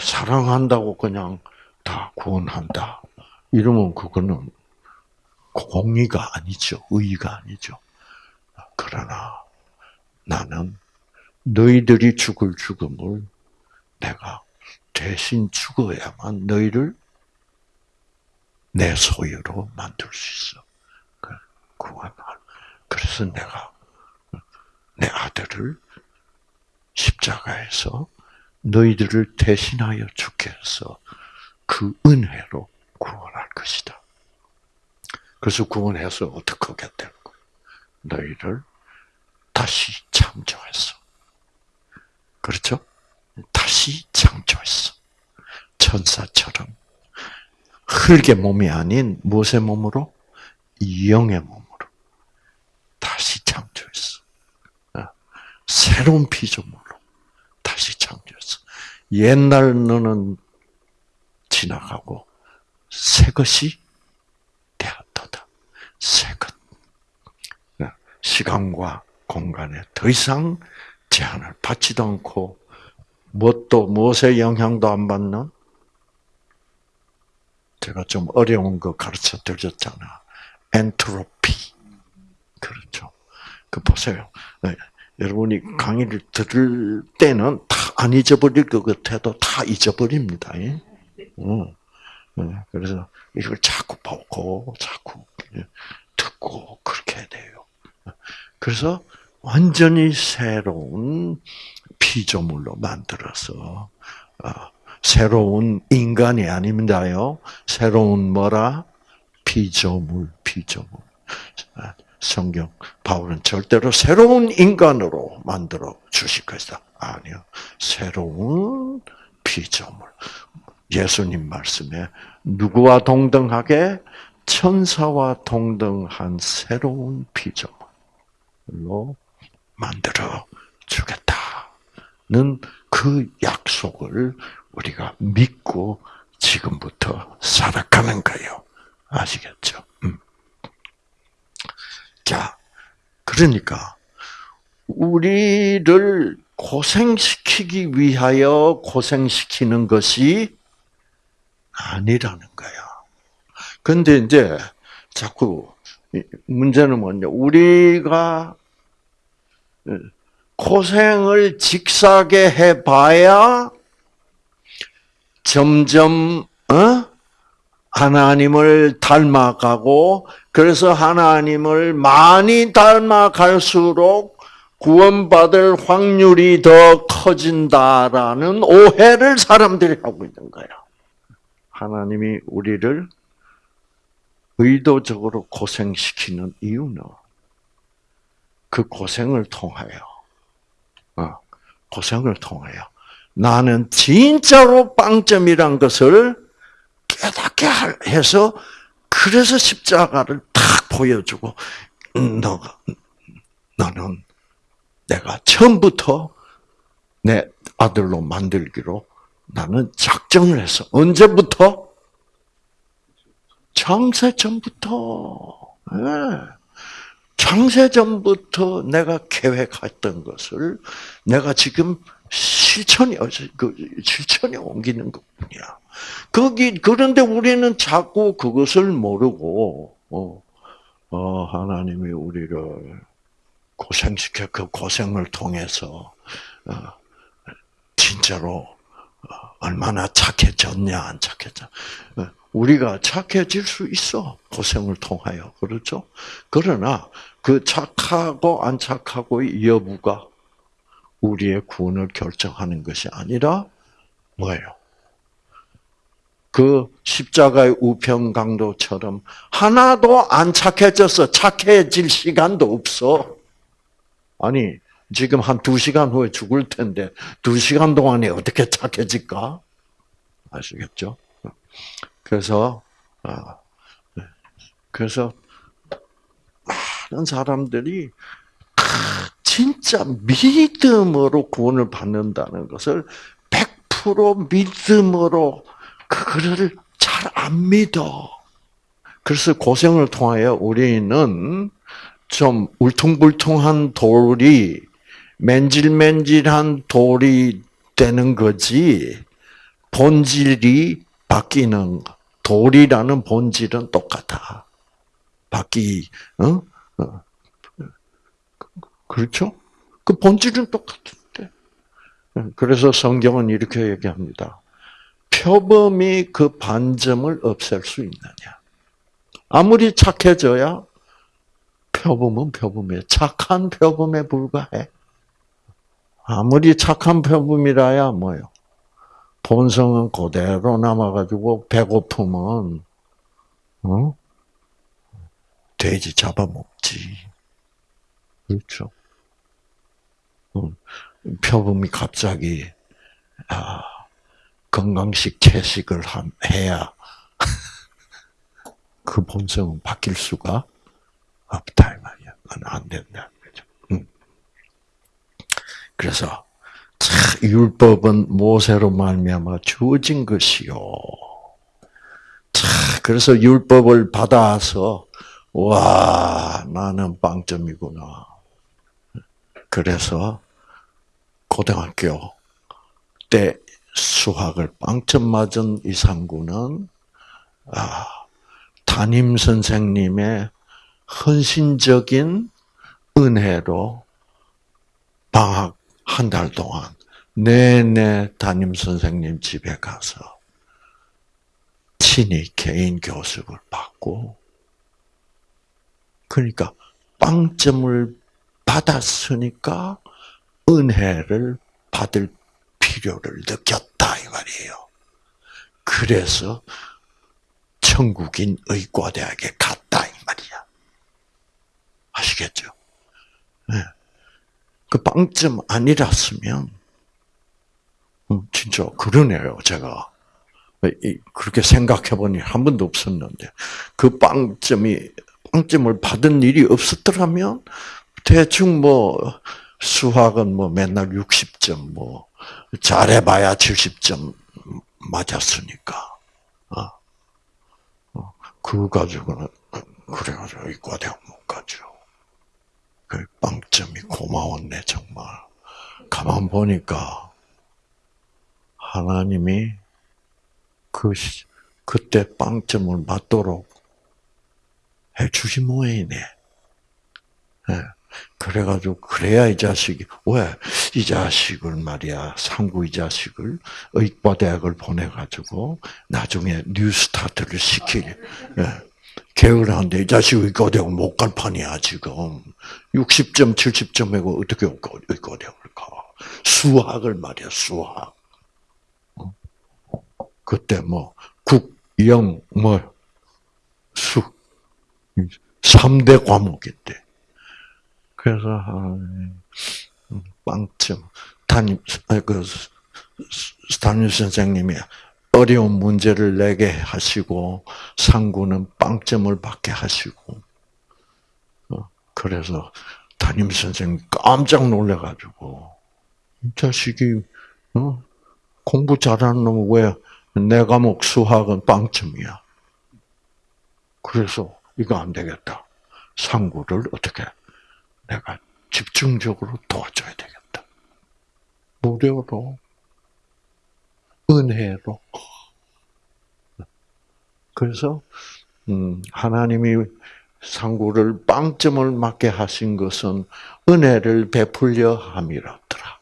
사랑한다고 그냥 다 구원한다. 이러면 그거는 공의가 아니죠. 의의가 아니죠. 그러나 나는 너희들이 죽을 죽음을 내가 대신 죽어야만 너희를 내 소유로 만들 수 있어. 구원할. 그래서 내가 내 아들을 십자가에서 너희들을 대신하여 해서 그 은혜로 구원할 것이다. 그래서 구원해서 어떻게 거야? 너희를 다시 창조했어. 그렇죠? 다시 창조했어. 천사처럼. 흙의 몸이 아닌 무엇의 몸으로? 영의 몸으로. 다시 창조했어. 어? 새로운 피조물로 다시 창조했어. 옛날 너는 지나가고 새 것이 되었다. 새 것. 어? 시간과 공간에 더 이상 제한을 받지도 않고 무엇도 무엇의 영향도 안 받는 제가 좀 어려운 거 가르쳐 드렸잖아. 엔트로피. 그렇죠. 그 보세요. 네. 여러분이 강의를 들을 때는 다 안 잊어버릴 것 같아도 다 잊어버립니다. 예? 어. 네. 그래서 이걸 자꾸 보고 자꾸 듣고 그렇게 돼요. 그래서 완전히 새로운 피조물로 만들어서 어, 새로운 인간이 아닙니다요. 새로운 뭐라 피조물, 피조물. 성경 바울은 절대로 새로운 인간으로 만들어 주실 것이다. 아니요. 새로운 피조물. 예수님 말씀에 누구와 동등하게 천사와 동등한 새로운 피조물로 만들어 주겠다는 그 약속을 우리가 믿고 지금부터 살아가는 거예요. 아시겠죠? 음. 자, 그러니까 우리를 고생시키기 위하여 고생시키는 것이 아니라는 거야. 근데 이제 자꾸 문제는 뭐냐? 우리가 고생을 직사게 해봐야 점점 어? 하나님을 닮아가고 그래서 하나님을 많이 닮아갈수록 구원받을 확률이 더 커진다라는 오해를 사람들이 하고 있는 거야. 하나님이 우리를 의도적으로 고생시키는 이유는 그 고생을 통하여, 어, 고생을 통하여 나는 진짜로 빵점이란 것을 깨닫게 해서 그래서 십자가를 탁 보여주고 음, 너가 너는 내가 처음부터 내 아들로 만들기로 나는 작정을 했어. 언제부터? 창세 전부터, 네. 창세 전부터 내가 계획했던 것을 내가 지금 실천이 그 실천에 옮기는 것뿐이야. 거기 그런데 우리는 자꾸 그것을 모르고 어, 어 하나님이 우리를 고생시켜 그 고생을 통해서 어, 진짜로 어, 얼마나 착해졌냐 안 착해져. 어, 우리가 착해질 수 있어 고생을 통하여 그렇죠. 그러나 그 착하고 안 착하고의 여부가 우리의 구원을 결정하는 것이 아니라 뭐예요? 그 십자가의 우편 강도처럼 하나도 안 착해져서 착해질 시간도 없어. 아니 지금 한 두 시간 후에 죽을 텐데 두 시간 동안에 어떻게 착해질까? 아시겠죠? 그래서 아, 네. 그래서 많은 사람들이 진짜 믿음으로 구원을 받는다는 것을 100% 믿음으로 그거를 잘 안 믿어. 그래서 고생을 통하여 우리는 좀 울퉁불퉁한 돌이 맨질맨질한 돌이 되는 거지 본질이 바뀌는 돌이라는 본질은 똑같아. 바뀌 어? 어. 그렇죠? 그 본질은 똑같은데. 그래서 성경은 이렇게 얘기합니다. 표범이 그 반점을 없앨 수 있느냐? 아무리 착해져야 표범은 표범이에요. 착한 표범에 불과해. 아무리 착한 표범이라야 뭐요? 본성은 그대로 남아가지고 배고프면 어? 돼지 잡아먹지. 그렇죠. 표범이 갑자기 아, 건강식 채식을 해야 그 본성은 바뀔 수가 없다 이 말이야. 안 된다. 그래서 율법은 모세로 말미암아 주어진 것이요. 자, 그래서 율법을 받아서 와 나는 빵점이구나. 그래서 고등학교 때 수학을 빵점 맞은 이상구는 아, 담임 선생님의 헌신적인 은혜로 방학 한 달 동안 내내 담임 선생님 집에 가서 친히 개인 교습을 받고 그러니까 빵점을 받았으니까 은혜를 받을 필요를 느꼈다 이 말이에요. 그래서 천국인 의과대학에 갔다 이 말이야. 아시겠죠? 네. 그 빵점 아니랐으면 음, 진짜 그러네요 제가 그렇게 생각해보니 한 번도 없었는데 그 빵점이 빵점을 받은 일이 없었더라면 대충 뭐 수학은 뭐 맨날 60점, 뭐 잘해봐야 70점 맞았으니까. 어. 어. 그거 가지고는 그래가지고 이과대학 못 가죠. 그 빵점이 고마웠네 정말. 가만 보니까 하나님이 그 그때 빵점을 맞도록 해주신 모양이네. 네. 그래가지고 그래야 이 자식이 왜? 이 자식을 말이야 상구 이 자식을 의과대학을 보내가지고 나중에 뉴스타트를 시킬. 예, 하는데 이 자식 의과대학 못 갈 판이야 지금. 60점 70점이고 어떻게 의과대학을 가? 수학을 말이야 수학. 어? 그때 뭐 국영 뭐 수 3대 과목인데 그래서 빵점 담임 그 담임 선생님이 어려운 문제를 내게 하시고 상구는 빵점을 받게 하시고 어, 그래서 담임 선생님 깜짝 놀래가지고 이 자식이 어? 공부 잘하는 놈 왜 내 과목 수학은 빵점이야? 그래서 이거 안 되겠다. 상구를 어떻게 내가 집중적으로 도와줘야 되겠다. 무료로, 은혜로. 그래서 음, 하나님이 상구를 빵점을 맞게 하신 것은 은혜를 베풀려 함이라더라.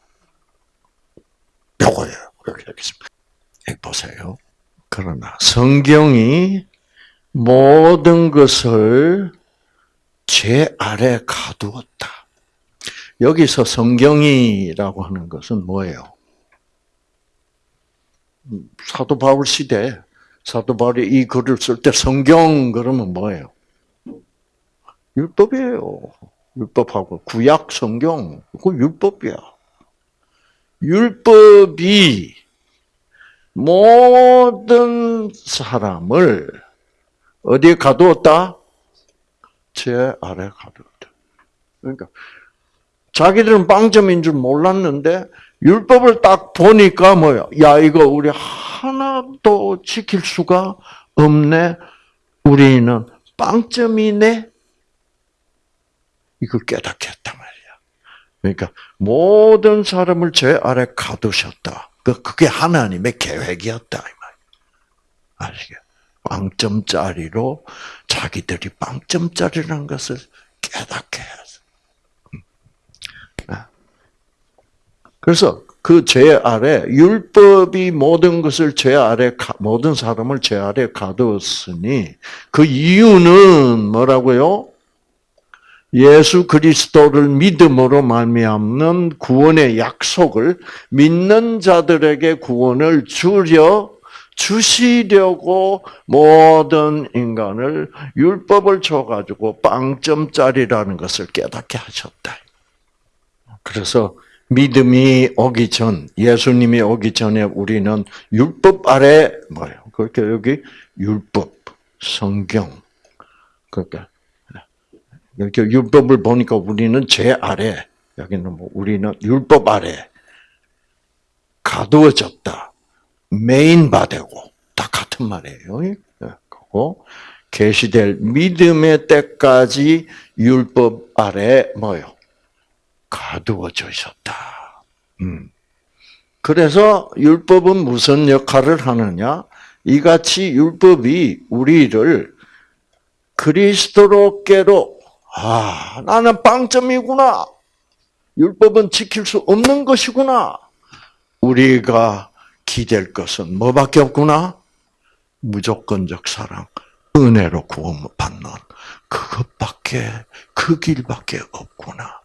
요거예요. 이렇게 하겠습니다. 보세요. 그러나 성경이 모든 것을 제 아래 가두었다. 여기서 성경이라고 하는 것은 뭐예요? 사도 바울 시대 사도 바울이 이 글을 쓸 때 성경 그러면 뭐예요? 율법이에요. 율법하고 구약 성경 그 율법이야. 율법이 모든 사람을 어디에 가두었다? 제 아래 가두었다. 그러니까 자기들은 빵점인 줄 몰랐는데 율법을 딱 보니까 뭐야? 야 이거 우리 하나도 지킬 수가 없네. 우리는 빵점이네. 이걸 했단 말이야. 그러니까 모든 사람을 제 아래 가두셨다. 그, 그게 하나님의 계획이었다. 아시겠? 빵점짜리로 자기들이 빵점짜리라는 것을 깨닫게 해서. 음. 아. 그래서 그 죄 아래 율법이 모든 것을 죄 아래 모든 사람을 죄 아래 가두었으니 그 이유는 뭐라고요? 예수 그리스도를 믿음으로 말미암는 구원의 약속을 믿는 자들에게 구원을 주려 주시려고 모든 인간을 율법을 줘가지고 빵점짜리라는 것을 깨닫게 하셨다. 그래서 믿음이 오기 전, 예수님이 오기 전에 우리는 율법 아래 뭐예요? 그렇게 여기 율법, 성경, 그러니까 이렇게 율법을 보니까 우리는 죄 아래, 여기는 뭐 우리는 율법 아래 가두어졌다. 메인 바되고 다 같은 말이에요. 예, 그고 계시될 믿음의 때까지 율법 아래 뭐요? 가두어져 있었다. 음. 그래서 율법은 무슨 역할을 하느냐? 이같이 율법이 우리를 그리스도로께로 아, 나는 빵점이구나. 율법은 지킬 수 없는 것이구나. 우리가 기댈 것은 뭐밖에 없구나? 무조건적 사랑, 은혜로 구원받는 그것밖에, 그 길밖에 없구나.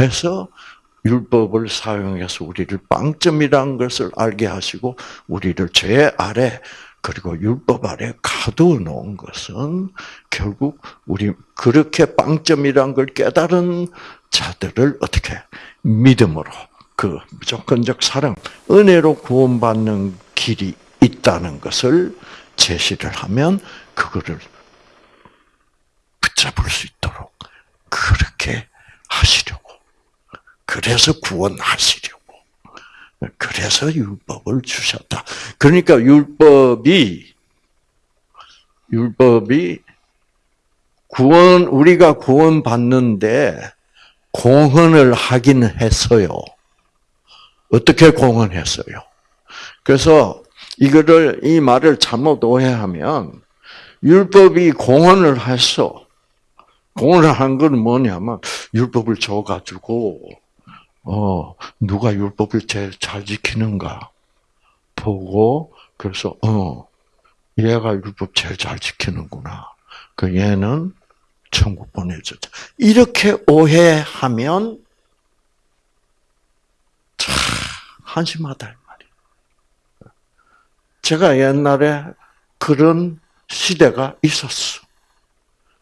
해서 율법을 사용해서 우리를 빵점이라는 것을 알게 하시고 우리를 죄 아래 그리고 율법 아래 가두어 놓은 것은 결국 우리 그렇게 빵점이란 걸 깨달은 자들을 어떻게 믿음으로 그 무조건적 사랑, 은혜로 구원받는 길이 있다는 것을 제시를 하면 그거를 붙잡을 수 있도록 그렇게 하시려고. 그래서 구원하시려고. 그래서 율법을 주셨다. 그러니까 율법이 율법이 구원 우리가 구원 받는데 공헌을 하긴 했어요. 어떻게 공헌했어요? 그래서 이거를 이 말을 잘못 오해하면 율법이 공헌을 했어. 공헌을 한 건 뭐냐면 율법을 줘 가지고 어 누가 율법을 제일 잘 지키는가 보고 그래서 어 얘가 율법 제일 잘 지키는구나. 그 얘는 천국 보내줬다. 이렇게 오해하면 참 한심하다 이 말이에요. 제가 옛날에 그런 시대가 있었어.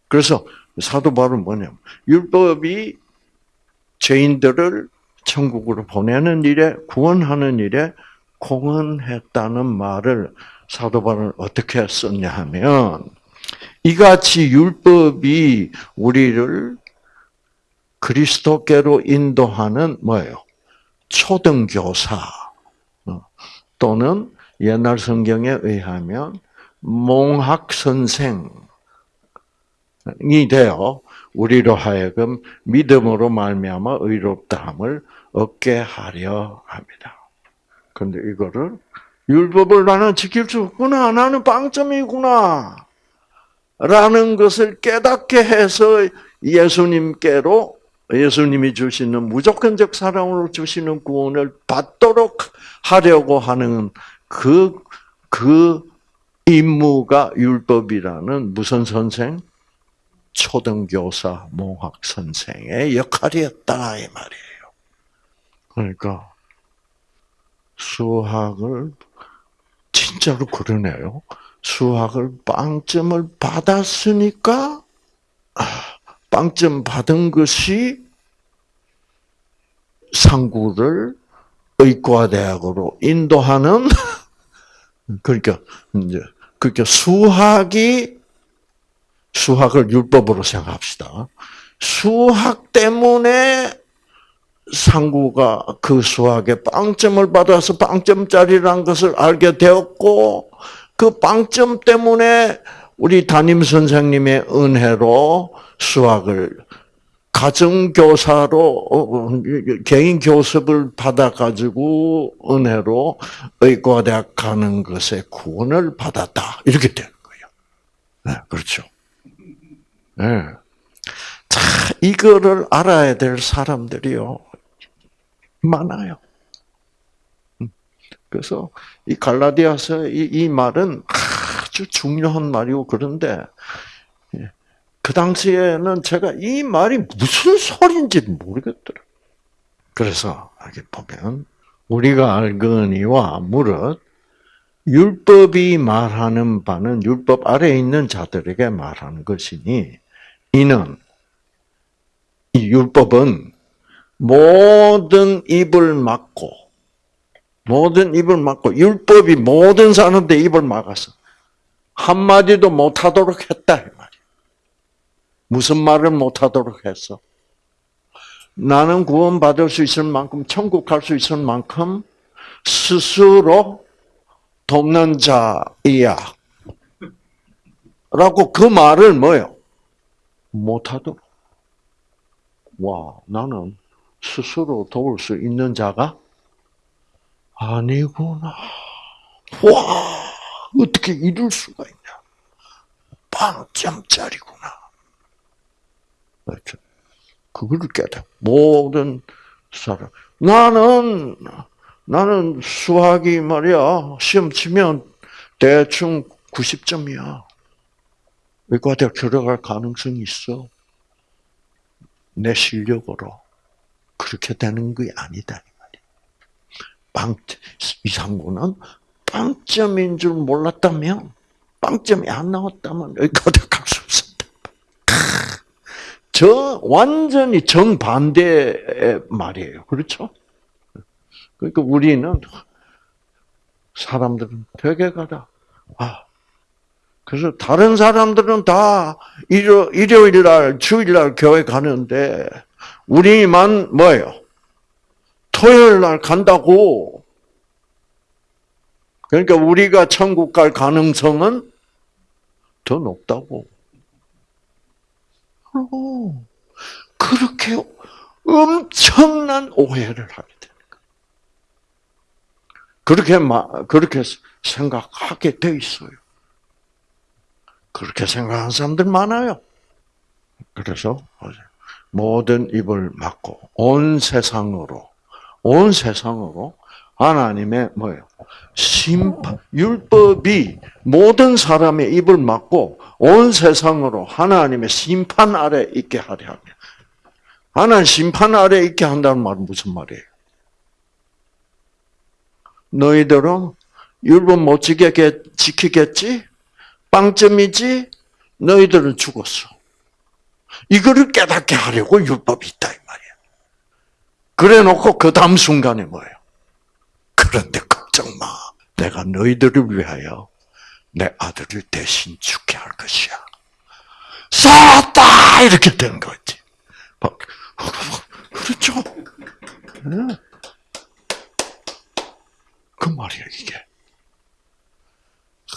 그래서 사도 바울은 뭐냐면 율법이 죄인들을 천국으로 보내는 일에 구원하는 일에 공헌했다는 말을 사도 바울은 어떻게 썼냐 하면 이같이 율법이 우리를 그리스도께로 인도하는 뭐예요? 초등교사 어, 또는 옛날 성경에 의하면 몽학 선생 되어 우리로 하여금 믿음으로 말미암아 의롭다함을 얻게 하려 합니다. 그런데 이거를 율법을 나는 지킬 수 없구나. 나는 빵점이구나. 라는 것을 깨닫게 해서 예수님께로 예수님이 주시는 무조건적 사랑으로 주시는 구원을 받도록 하려고 하는 그, 그 임무가 율법이라는 무슨 선생? 초등교사, 몽학 선생의 역할이었다 이 말이에요. 그러니까 수학을 진짜로 그러네요. 수학을 빵점을 받았으니까 빵점 받은 것이 상구를 의과대학으로 인도하는 그러니까 이제 그러니까 수학이 수학을 율법으로 생각합시다. 수학 때문에 상구가 그 수학에 빵점을 받아서 빵점짜리라는 것을 알게 되었고 그 빵점 때문에 우리 담임 선생님의 은혜로 수학을 가정교사로 어, 어, 개인 교습을 받아가지고 은혜로 의과대학 가는 것에 구원을 받았다. 이렇게 되는 거예요. 네, 그렇죠. 네. 자, 이거를 알아야 될 사람들이요. 많아요. 음. 그래서 이 갈라디아서 이, 이 말은 아주 중요한 말이고 그런데 예, 그 당시에는 제가 이 말이 무슨 소리인지 모르겠더라. 그래서 여기 보면 우리가 알거니와 무릇 율법이 말하는 바는 율법 아래에 있는 자들에게 말하는 것이니 이는 이 율법은 모든 입을 막고 모든 입을 막고 율법이 모든 사람들 입을 막았어. 한 마디도 못 하도록 했다 이 말이야. 무슨 말을 못 하도록 했어? 나는 구원받을 수 있을 만큼 천국 갈 수 있을 만큼 스스로 돕는 자이야. 라고 그 말을 뭐요? 못하도록. 와, 나는 스스로 도울 수 있는 자가 아니구나. 와, 어떻게 이룰 수가 있냐. 빵점짜리구나. 그렇죠. 그걸 깨닫. 모든 사람. 나는, 나는 수학이 말이야, 시험 치면 대충 90점이야. 의과대학 들어갈 가능성이 있어. 내 실력으로. 그렇게 되는 게 아니다. 빵, 이상구는 빵점인 줄 몰랐다면, 빵점이 안 나왔다면 의과대학 갈수 없었다. 저 완전히 정반대의 말이에요. 그렇죠? 그러니까 우리는 사람들은 되게 가 다. 아, 그래서 다른 사람들은 다 일요, 일요일 날, 주일 날 교회 가는데 우리만 뭐예요? 토요일 날 간다고. 그러니까 우리가 천국 갈 가능성은 더 높다고. 그렇게 엄청난 오해를 하게 되는 거예요. 그렇게 그렇게 생각하게 돼 있어요. 그렇게 생각하는 사람들 많아요. 그래서 모든 입을 막고 온 세상으로 온 세상으로 하나님의 뭐예요? 심판 율법이 모든 사람의 입을 막고 온 세상으로 하나님의 심판 아래 있게 하려 하며 하나님 심판 아래 있게 한다는 말은 무슨 말이에요? 너희들은 율법 못 지키겠지? 빵점이지? 너희들은 죽었어. 이거를 깨닫게 하려고 율법이 있다 이 말이야. 그래 놓고 그 다음 순간에 뭐예요? 그런데 걱정 마. 내가 너희들을 위하여 내 아들을 대신 죽게 할 것이야. 쐈다! 이렇게 된 거지. 그렇죠? 그 말이야, 이게.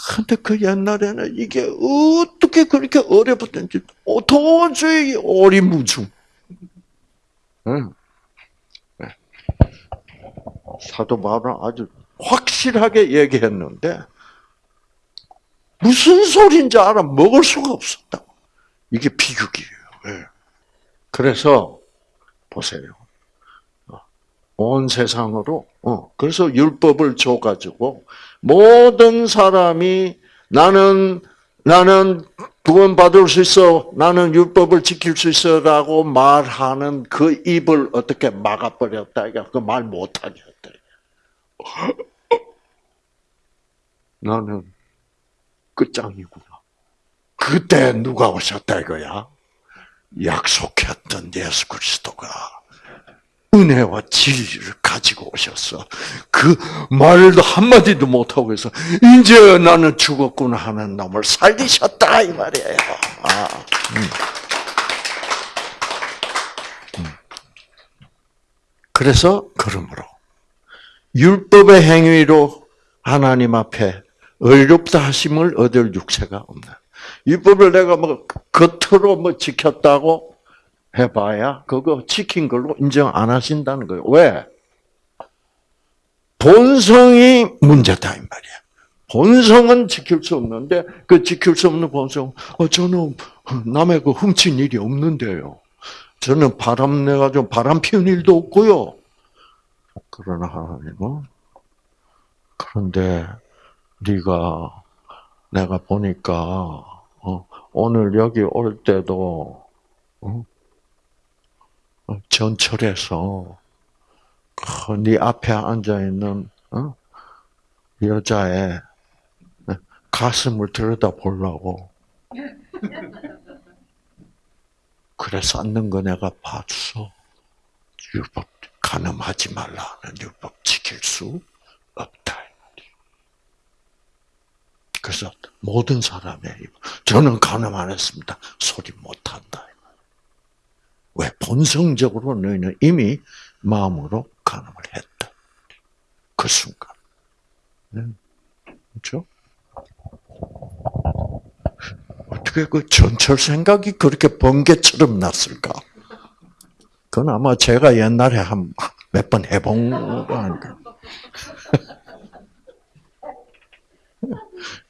그런데 그 옛날에는 이게 어떻게 그렇게 어려웠던지 도저히 오리무중. 응. 네. 사도 바울은 아주 확실하게 얘기했는데 무슨 소리인지 알아 먹을 수가 없었다. 이게 비극이에요. 네. 그래서 보세요. 온 세상으로 어 그래서 율법을 줘 가지고 모든 사람이 나는 나는 구원 받을 수 있어. 나는 율법을 지킬 수 있어라고 말하는 그 입을 어떻게 막아 버렸다. 그말 못하게. 나는 끝장이구나. 그때 누가 오셨다 이거야? 약속했던 예수 그리스도가 은혜와 진리를 가지고 오셨어. 그 말도 한마디도 못하고 해서, 이제 나는 죽었구나 하는 놈을 살리셨다, 이 말이에요. 아, 음. 음. 그래서, 그러므로, 율법의 행위로 하나님 앞에 의롭다 하심을 얻을 육체가 없나. 율법을 내가 뭐, 겉으로 뭐 지켰다고 해봐야 그거 지킨 걸로 인정 안 하신다는 거예요. 왜? 본성이 문제다 이 말이야. 본성은 지킬 수 없는데 그 지킬 수 없는 본성. 어, 저는 남의 그 훔친 일이 없는데요. 저는 바람 내가지고 바람 피운 일도 없고요. 그러나 하나님은 그런데 네가 내가 보니까 어, 오늘 여기 올 때도 어, 전철에서 네 앞에 앉아 있는 어? 여자의 가슴을 들여다 보려고 그래 쌓는 거 내가 봤어. 율법 가늠하지 말라는 율법 지킬 수 없다. 그래서 모든 사람의 저는 가늠 안 했습니다. 소리 못 한다. 왜? 본성적으로 너희는 이미 마음으로 간음을 했다. 그 순간. 네. 그렇죠? 어떻게 그 전철 생각이 그렇게 번개처럼 났을까? 그건 아마 제가 옛날에 한 몇 번 해본 거 아닐까?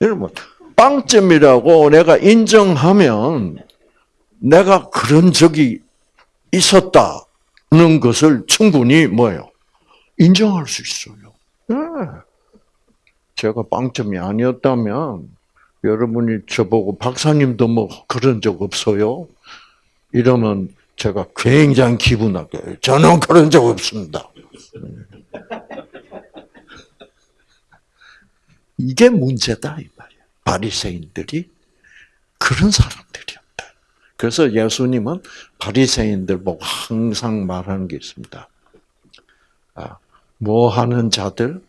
여러분, 빵점이라고 내가 인정하면 내가 그런 적이 있었다는 것을 충분히 뭐예요? 인정할 수 있어요. 네. 제가 빵점이 아니었다면 여러분이 저보고 박사님도 뭐 그런 적 없어요? 이러면 제가 굉장히 기분 나게 저는 그런 적 없습니다. 이게 문제다 이 말이야. 바리새인들이 그런 사람들이야. 그래서 예수님은 바리새인들 보고 항상 말하는 게 있습니다. 아, 뭐 하는 자들?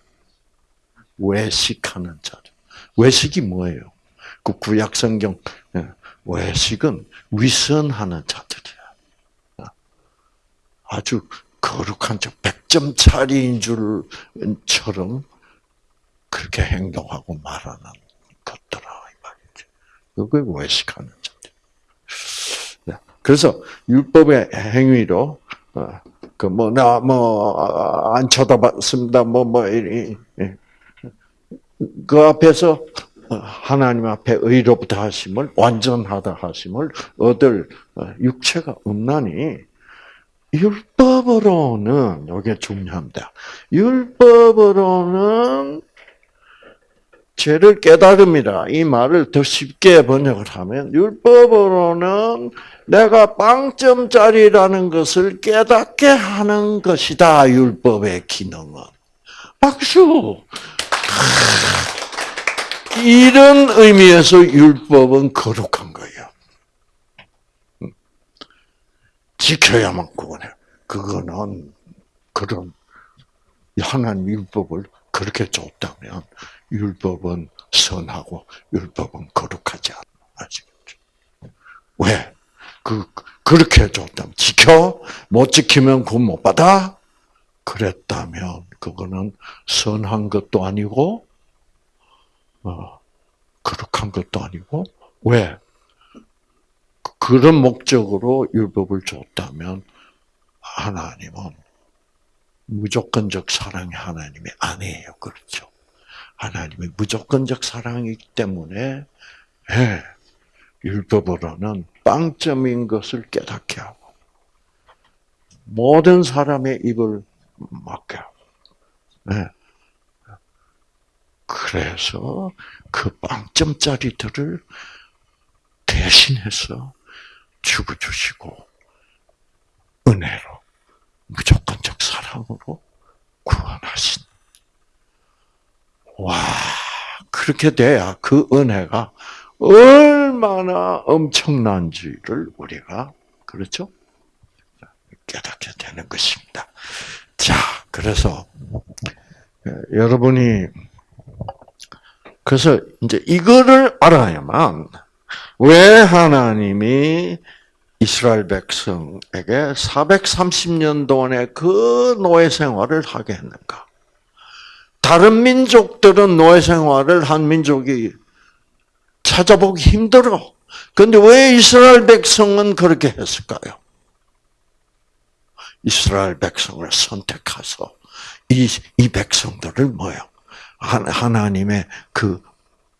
외식하는 자들. 외식이 뭐예요? 그 구약 성경 예, 외식은 위선하는 자들이야. 아, 아주 거룩한 척, 백점짜리인 줄처럼 그렇게 행동하고 말하는 것들아 이 말이죠. 그게 외식하는 자. 그래서 율법의 행위로 어, 그뭐 나 뭐 안 쳐다봤습니다. 뭐뭐 예. 그 앞에서 하나님 앞에 의롭다 하심을 완전하다 하심을 얻을 어, 육체가 없나니 율법으로는 이게 중요합니다. 율법으로는 죄를 깨달음이라 이 말을 더 쉽게 번역을 하면 율법으로는 내가 빵점짜리라는 것을 깨닫게 하는 것이다 율법의 기능은 박수 이런 의미에서 율법은 거룩한 거예요. 지켜야만 구원해. 그거는 그런 하나님 율법을 그렇게 줬다면 율법은 선하고 율법은 거룩하지 않아. 아시겠죠? 왜? 그, 그렇게 줬다면 지켜? 못 지키면 구원 못 받아? 그랬다면 그거는 선한 것도 아니고 어, 거룩한 것도 아니고 왜 그런 목적으로 율법을 줬다면 하나님은 무조건적 사랑의 하나님이 아니에요. 그렇죠? 하나님이 무조건적 사랑이기 때문에 예, 율법으로는 빵점인 것을 깨닫게 하고 모든 사람의 입을 막게 하고 예. 그래서 그 빵점짜리들을 대신해서 죽어주시고 은혜로 무조건적 사랑으로 구원하신. 와 그렇게 돼야 그 은혜가 얼마나 엄청난지를 우리가 그렇죠 깨닫게 되는 것입니다. 자 그래서 예, 여러분이 그래서 이제 이거를 알아야만 왜 하나님이 이스라엘 백성에게 430년 동안의 그 노예 생활을 하게 했는가? 다른 민족들은 노예 생활을 한 민족이 찾아보기 힘들어. 근데 왜 이스라엘 백성은 그렇게 했을까요? 이스라엘 백성을 선택해서 이, 이 백성들을 뭐요? 하나님의 그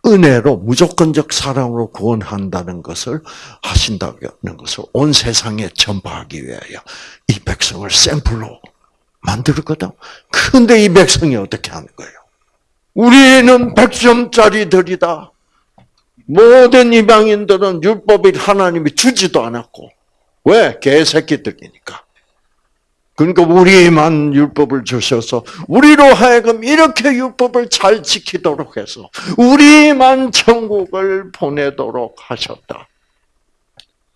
은혜로 무조건적 사랑으로 구원한다는 것을 하신다는 것을 온 세상에 전파하기 위하여 이 백성을 샘플로 만들었거든. 근데 이 백성이 어떻게 하는 거예요? 우리는 100점짜리들이다. 모든 이방인들은 율법을 하나님이 주지도 않았고. 왜? 개새끼들이니까. 그러니까 우리만 율법을 주셔서 우리로 하여금 이렇게 율법을 잘 지키도록 해서 우리만 천국을 보내도록 하셨다.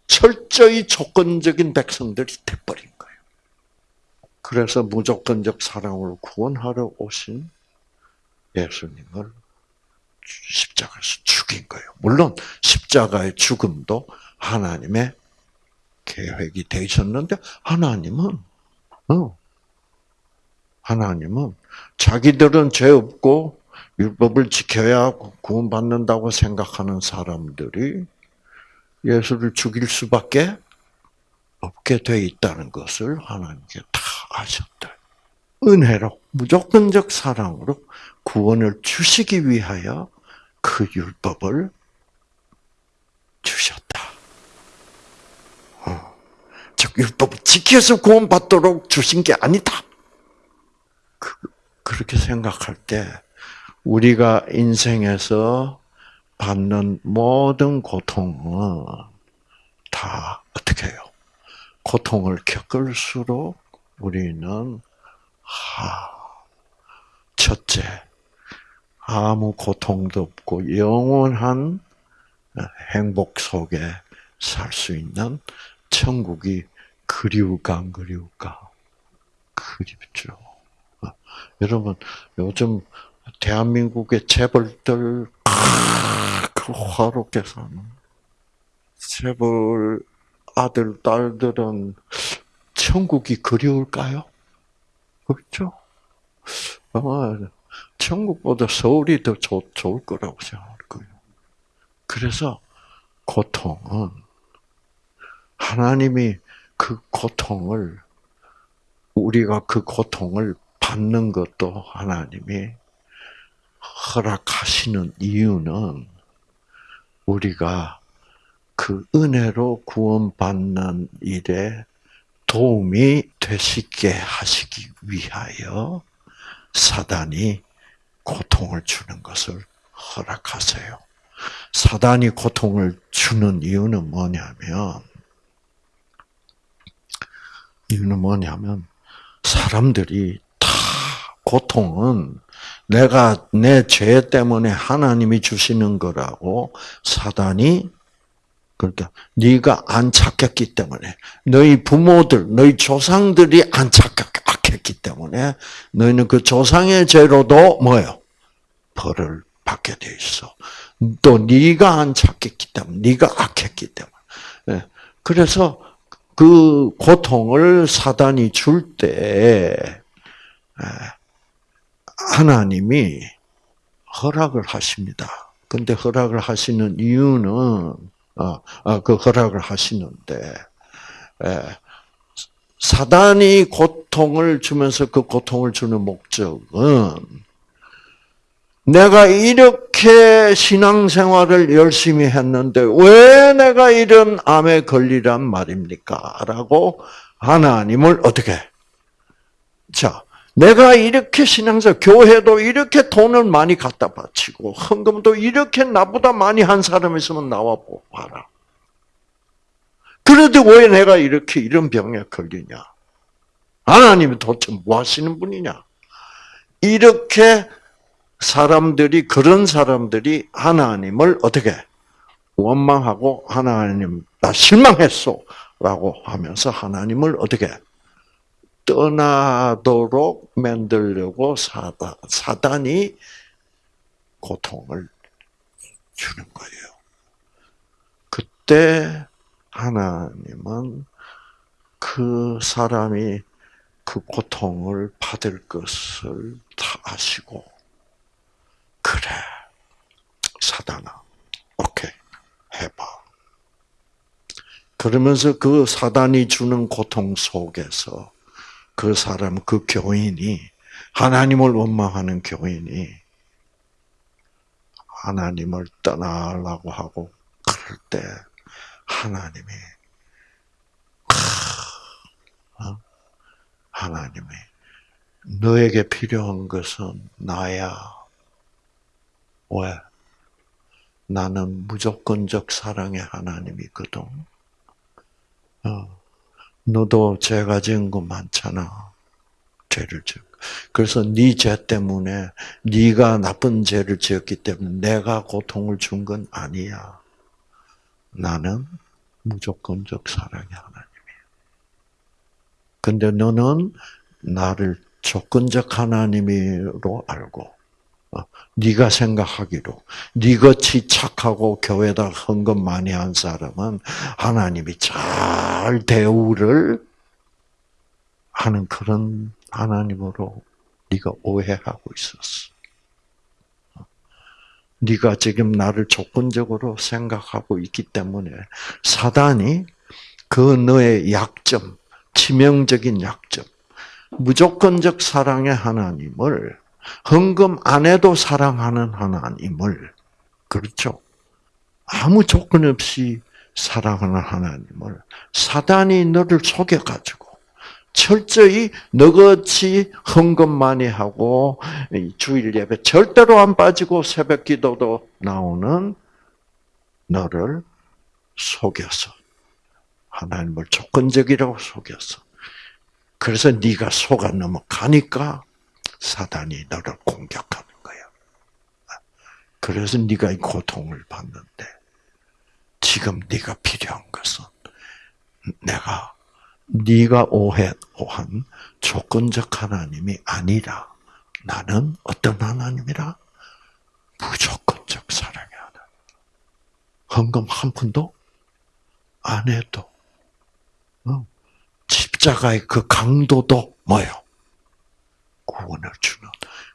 철저히 조건적인 백성들이 돼버린 거예요. 그래서 무조건적 사랑으로 구원하러 오신 예수님을 십자가에서 죽인 거예요. 물론 십자가의 죽음도 하나님의 계획이 되셨는데 하나님은 어. 하나님은 자기들은 죄 없고 율법을 지켜야 구원받는다고 생각하는 사람들이 예수를 죽일 수밖에 없게 돼 있다는 것을 하나님께 다 아셨다. 은혜로 무조건적 사랑으로 구원을 주시기 위하여 그 율법을 주셨다. 즉 율법을 지켜서 구원받도록 주신 게 아니다. 그, 그렇게 생각할 때 우리가 인생에서 받는 모든 고통은 다 어떻게 해요? 고통을 겪을수록 우리는 하, 첫째 아무 고통도 없고 영원한 행복 속에 살 수 있는 천국이 그리울까 안 그리울까? 그립죠. 어, 여러분 요즘 대한민국의 재벌들 그 화롭게 사는 재벌 아들 딸들은 천국이 그리울까요? 그렇죠. 아마 천국보다 서울이 더 좋, 좋을 거라고 생각할 거예요. 그래서 고통은 하나님이 그 고통을 우리가 그 고통을 받는 것도 하나님이 허락하시는 이유는 우리가 그 은혜로 구원받는 일에 도움이 되시게 하시기 위하여 사단이 고통을 주는 것을 허락하세요. 사단이 고통을 주는 이유는 뭐냐면 이유는 뭐냐면 사람들이 다 고통은 내가 내 죄 때문에 하나님이 주시는 거라고 사단이 그러니까 네가 안 착했기 때문에 너희 부모들, 너희 조상들이 안 착했기 때문에 너희는 그 조상의 죄로도 뭐요? 벌을 받게 돼 있어. 또 네가 안 착했기 때문에, 네가 악했기 때문에. 예. 그래서 그 고통을 사단이 줄 때 하나님이 허락을 하십니다. 근데 허락을 하시는 이유는 아, 아, 그 허락을 하시는데 에, 사단이 고통을 주면서 그 고통을 주는 목적은 내가 이렇게 신앙생활을 열심히 했는데 왜 내가 이런 암에 걸리란 말입니까? 라고 하나님을 어떻게? 자, 내가 이렇게 신앙생 교회도 이렇게 돈을 많이 갖다 바치고 헌금도 이렇게 나보다 많이 한 사람 있으면 나와 봐라. 그래도 왜 내가 이렇게 이런 병에 걸리냐? 하나님이 도대체 뭐 하시는 분이냐? 이렇게 사람들이, 그런 사람들이 하나님을 어떻게 원망하고 하나님, 나 실망했어. 라고 하면서 하나님을 어떻게 떠나도록 만들려고 사단, 사단이 고통을 주는 거예요. 그때 하나님은 그 사람이 그 고통을 받을 것을 다 아시고, 그래, 사단아, 오케이, 해봐. 그러면서 그 사단이 주는 고통 속에서 그 사람, 그 교인이, 하나님을 원망하는 교인이, 하나님을 떠나려고 하고, 그럴 때, 하나님이 어? 하나님이 너에게 필요한 것은 나야. 왜? 나는 무조건적 사랑의 하나님이거든. 어. 너도 죄가 지은 거 많잖아. 죄를 지은 그래서 네 죄 때문에 네가 나쁜 죄를 지었기 때문에 내가 고통을 준 건 아니야. 나는 무조건적 사랑의 하나님이야. 근데 너는 나를 조건적 하나님으로 알고 어, 네가 생각하기로 네같이 착하고 교회다 헌금 많이 한 사람은 하나님이 잘 대우를 하는 그런 하나님으로 네가 오해하고 있었어. 네가 지금 나를 조건적으로 생각하고 있기 때문에 사단이 그 너의 약점, 치명적인 약점, 무조건적 사랑의 하나님을 헌금 안 해도 사랑하는 하나님을 그렇죠. 아무 조건 없이 사랑하는 하나님을 사단이 너를 속여가지고 철저히 너같이 헌금 많이 하고 주일 예배 절대로 안 빠지고 새벽 기도도 나오는 너를 속여서 하나님을 조건적이라고 속여서 그래서 네가 속아 넘어가니까 사단이 너를 공격하는 거야. 그래서 네가 이 고통을 받는데 지금 네가 필요한 것은 내가 네가 오해한 조건적 하나님이 아니라 나는 어떤 하나님이라? 무조건적 사랑의 하나님. 헌금 한 푼도 안 해도 어? 십자가의 그 강도도 뭐요? 구원을 주는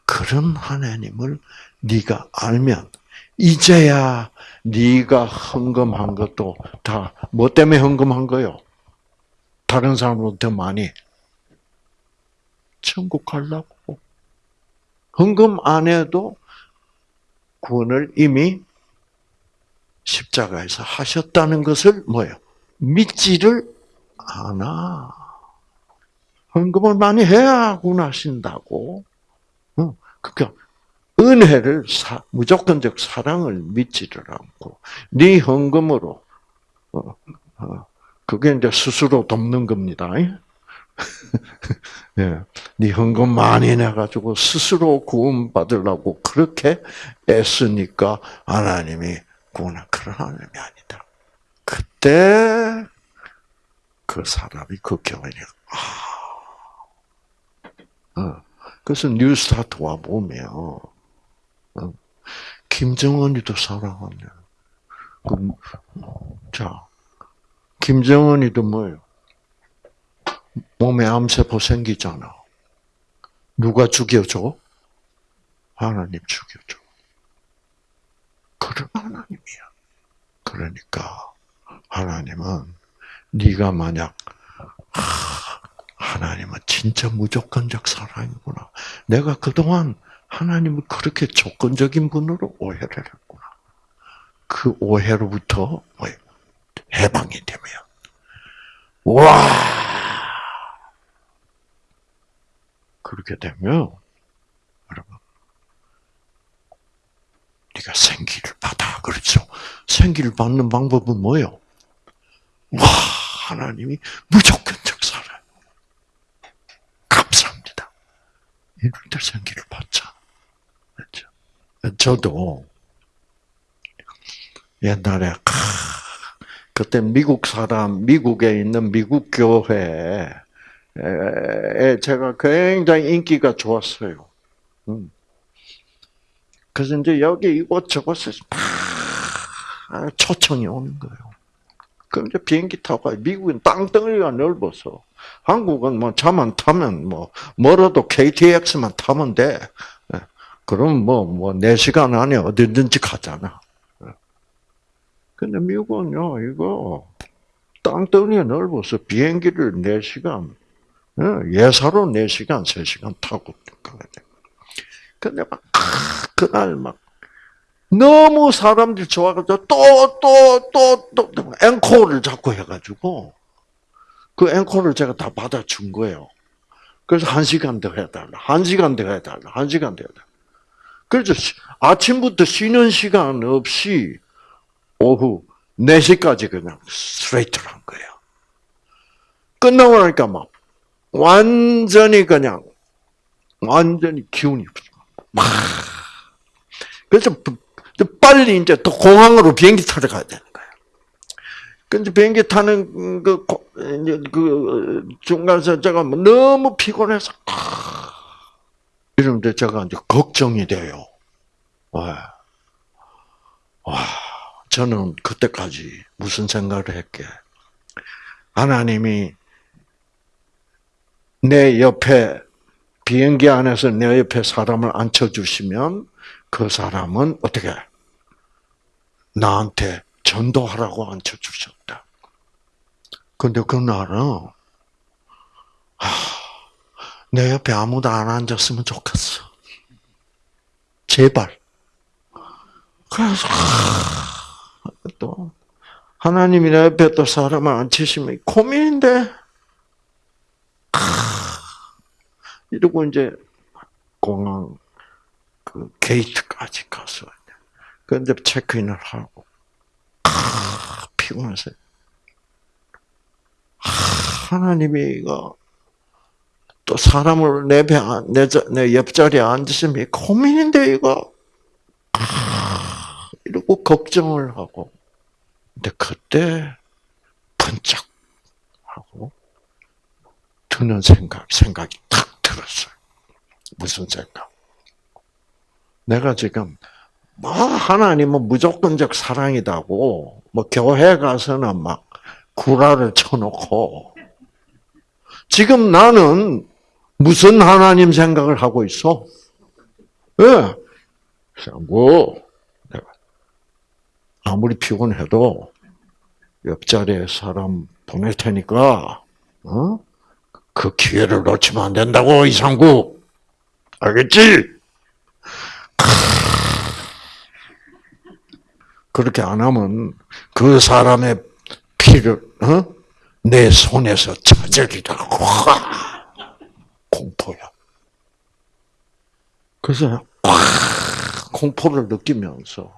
그런 하나님을 네가 알면 이제야 네가 헌금한 것도 다 뭐 때문에 헌금한 거요? 다른 사람보다 더 많이 천국 가려고 헌금 안 해도 구원을 이미 십자가에서 하셨다는 것을 뭐예요? 믿지를 않아. 헌금을 많이 해야 구원하신다고. 그러니까 은혜를 사, 무조건적 사랑을 믿지를 않고 네 헌금으로 어, 어, 그게 이제 스스로 돕는 겁니다. 예. 네 헌금 많이 내가지고 스스로 구원 받으려고 그렇게 애쓰니까 하나님이 구원한 그런 하나님이 아니다. 그때 그 사람이 그 교회에 아, 어. 그래서 뉴스타트 와 보면 어. 김정은이도 사랑하네. 그, 자, 김정은이도 뭐예요? 몸에 암세포 생기잖아. 누가 죽여줘? 하나님 죽여줘. 그런 하나님이야. 그러니까 하나님은 네가 만약 하, 하나님은 진짜 무조건적 사랑이구나. 내가 그동안 하나님을 그렇게 조건적인 분으로 오해를 했구나. 그 오해로부터 해방이 되면 와 그렇게 되면 여러분 네가 생기를 받아 그렇죠. 생기를 받는 방법은 뭐요? 와 하나님이 무조건적 사랑. 감사합니다. 때 생기를 받자. 그렇죠. 저도 옛날에 그때 미국 사람, 미국에 있는 미국 교회에 제가 굉장히 인기가 좋았어요. 음. 그래서 이제 여기 이곳저곳에 초청이 오는 거예요. 그럼 이제 비행기 타고 가요. 미국은 땅덩어리가 넓어서. 한국은 뭐 차만 타면 뭐, 멀어도 KTX만 타면 돼. 예. 그럼 뭐, 뭐, 4시간 안에 어디든지 가잖아. 예. 근데 미국은요, 이거, 땅덩어리가 넓어서 비행기를 4시간, 예, 예사로 4시간, 3시간 타고 가야 돼. 근데 막, 그날 막, 너무 사람들이 좋아가지고 또, 또, 또, 또, 또, 앵콜을 자꾸 해가지고, 그 앵콜을 제가 다 받아준 거예요. 그래서 한 시간 더 해달라. 한 시간 더 해달라. 한 시간 더 해달라. 그래서 아침부터 쉬는 시간 없이 오후 4시까지 그냥 스트레이트를 한 거예요. 끝나고 나니까 막 완전히 그냥 완전히 기운이 막 그래서 빨리 이제 또 공항으로 비행기 타러 가야 되는 거예요. 근데 비행기 타는 그, 그 중간에서 제가 뭐 너무 피곤해서 이러는데 제가 이제 걱정이 돼요. 와, 와, 저는 그때까지 무슨 생각을 했게? 하나님이 내 옆에 비행기 안에서 내 옆에 사람을 앉혀주시면 그 사람은 어떻게 나한테 전도하라고 앉혀주셨다. 근데 그날은 하, 내 옆에 아무도 안 앉았으면 좋겠어. 제발. 그래서 하, 또 하나님이 내 옆에 또 사람을 앉히시면 고민인데 이러고 이제 공항 그 게이트까지 가서 그런데 체크인을 하고 아, 아, 하나님이 이거 또 사람을 내내 내 옆자리에 앉으시면 고민인데 이거 아, 이러고 걱정을 하고 근데 그때 번쩍 하고 드는 생각 생각이 탁 들었어요. 무슨 생각? 내가 지금 뭐 하나님은 무조건적 사랑이다고 뭐 교회 가서는 막 구라를 쳐놓고 지금 나는 무슨 하나님 생각을 하고 있어? 예. 내가 아무리 피곤해도 옆자리에 사람 보낼 테니까 어? 그 기회를 놓치면 안 된다고 이상구 알겠지? 그렇게 안 하면 그 사람의 피를 어? 내 손에서 찾으리라. 공포야. 그래서 공포를 느끼면서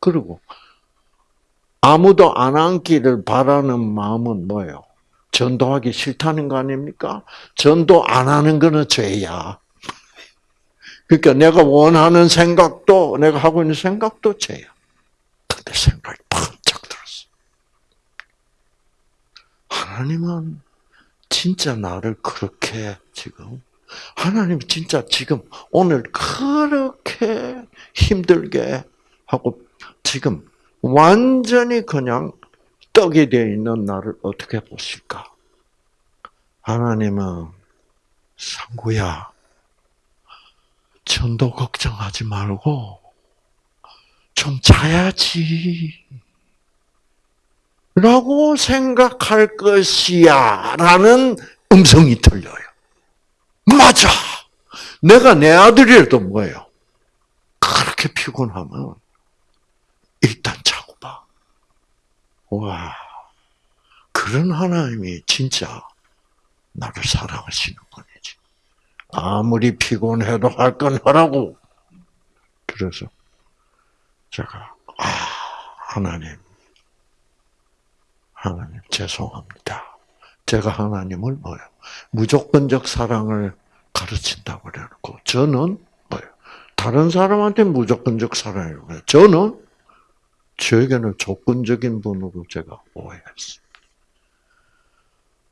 그리고 아무도 안 앉기를 바라는 마음은 뭐예요? 전도하기 싫다는 거 아닙니까? 전도 안 하는 거는 죄야. 그러니까 내가 원하는 생각도 내가 하고 있는 생각도 죄야. 근데 생각이 번쩍 들었어. 하나님은 진짜 나를 그렇게 지금 하나님 진짜 지금 오늘 그렇게 힘들게 하고 지금 완전히 그냥 떡이 되어 있는 나를 어떻게 보실까? 하나님은 상구야, 전도 걱정하지 말고 좀 자야지. 라고 생각할 것이야. 라는 음성이 들려요. 맞아! 내가 내 아들이라도 뭐예요? 그렇게 피곤하면 일단 자고 봐. 와. 그런 하나님이 진짜 나를 사랑하시는 분이지. 아무리 피곤해도 할 건 하라고. 그래서 제가 아 하나님, 하나님 죄송합니다. 제가 하나님을 뭐요? 무조건적 사랑을 가르친다고 그래놓고 저는 뭐요? 다른 사람한테 무조건적 사랑이라고 해요. 저는 저에게는 조건적인 분으로 제가 오해했어요.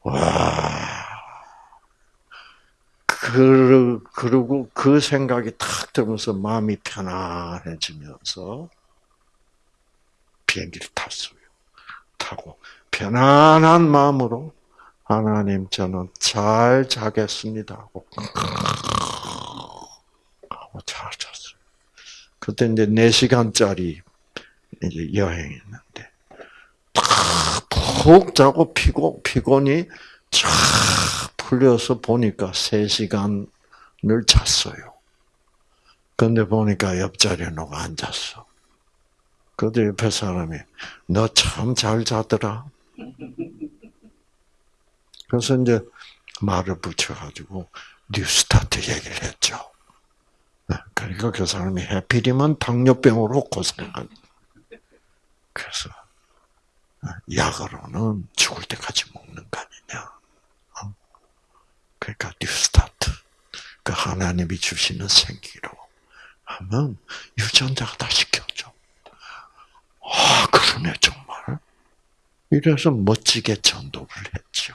와. 그, 그리고 그 생각이 탁 들면서 마음이 편안해지면서 비행기를 탔어요. 타고 편안한 마음으로 하나님 저는 잘 자겠습니다 하고 하고 잘 잤어요. 그때 이제 4시간짜리 이제 여행이었는데 푹 자고 피고 피곤이 쫙 풀려서 보니까 3시간을 잤어요. 근데 보니까 옆자리에 누가 앉았어. 그때 옆에 사람이 너 참 잘 자더라. 그래서 이제 말을 붙여가지고 뉴스타트 얘기를 했죠. 네, 그러니까 그 사람이 해피리면 당뇨병으로 고생한. 그래서 약으로는 죽을 때까지 먹는 거 아니냐. 어? 그러니까 뉴스타트. 그 하나님이 주시는 생기로 하면 유전자가 다 시켜줘. 아, 그러네, 정말. 이래서 멋지게 전도를 했죠.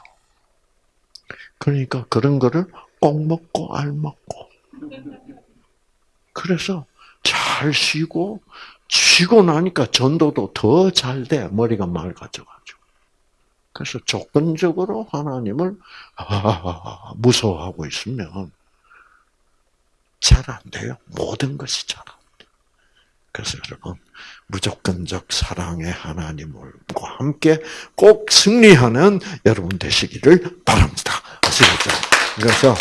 그러니까 그런 거를 꼭 먹고 알 먹고. 그래서 잘 쉬고, 쉬고 나니까 전도도 더 잘 돼. 머리가 맑아져가지고. 그래서 조건적으로 하나님을 무서워하고 있으면 잘 안 돼요. 모든 것이 잘 안 돼요. 그래서 여러분, 무조건적 사랑의 하나님과 함께 꼭 승리하는 여러분 되시기를 바랍니다. 아시겠죠? 그래서,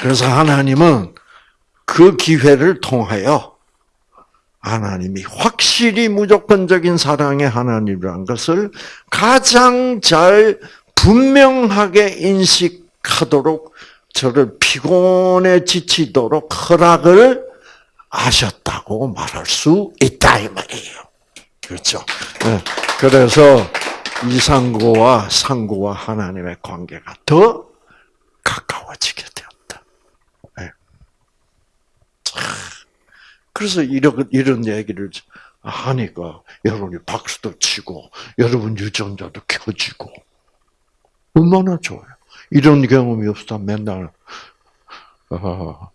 그래서 하나님은 그 기회를 통하여 하나님이 확실히 무조건적인 사랑의 하나님이라는 것을 가장 잘 분명하게 인식하도록 저를 피곤에 지치도록 허락을 하셨다고 말할 수 있다 이 말이에요. 그렇죠? 네. 그래서 이상고와 상고와 하나님의 관계가 더 가까워지게 되었다. 네. 그래서 이런 이런 얘기를 하니까 여러분이 박수도 치고 여러분 유전자도 켜지고 얼마나 좋아요. 이런 경험이 없다 맨날 어,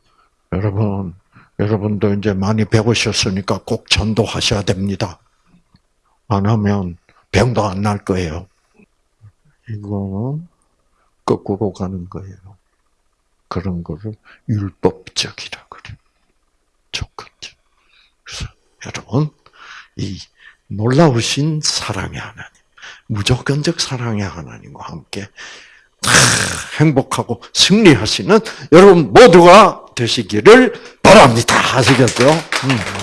여러분 여러분도 이제 많이 배우셨으니까 꼭 전도하셔야 됩니다. 안 하면 병도 안 날 거예요. 이거는 거꾸로 가는 거예요. 그런 거를 율법적이라 그래. 조건적. 그래서 여러분, 이 놀라우신 사랑의 하나님, 무조건적 사랑의 하나님과 함께 행복하고 승리하시는 여러분 모두가 되시기를 바랍니다. 아시겠죠? 음.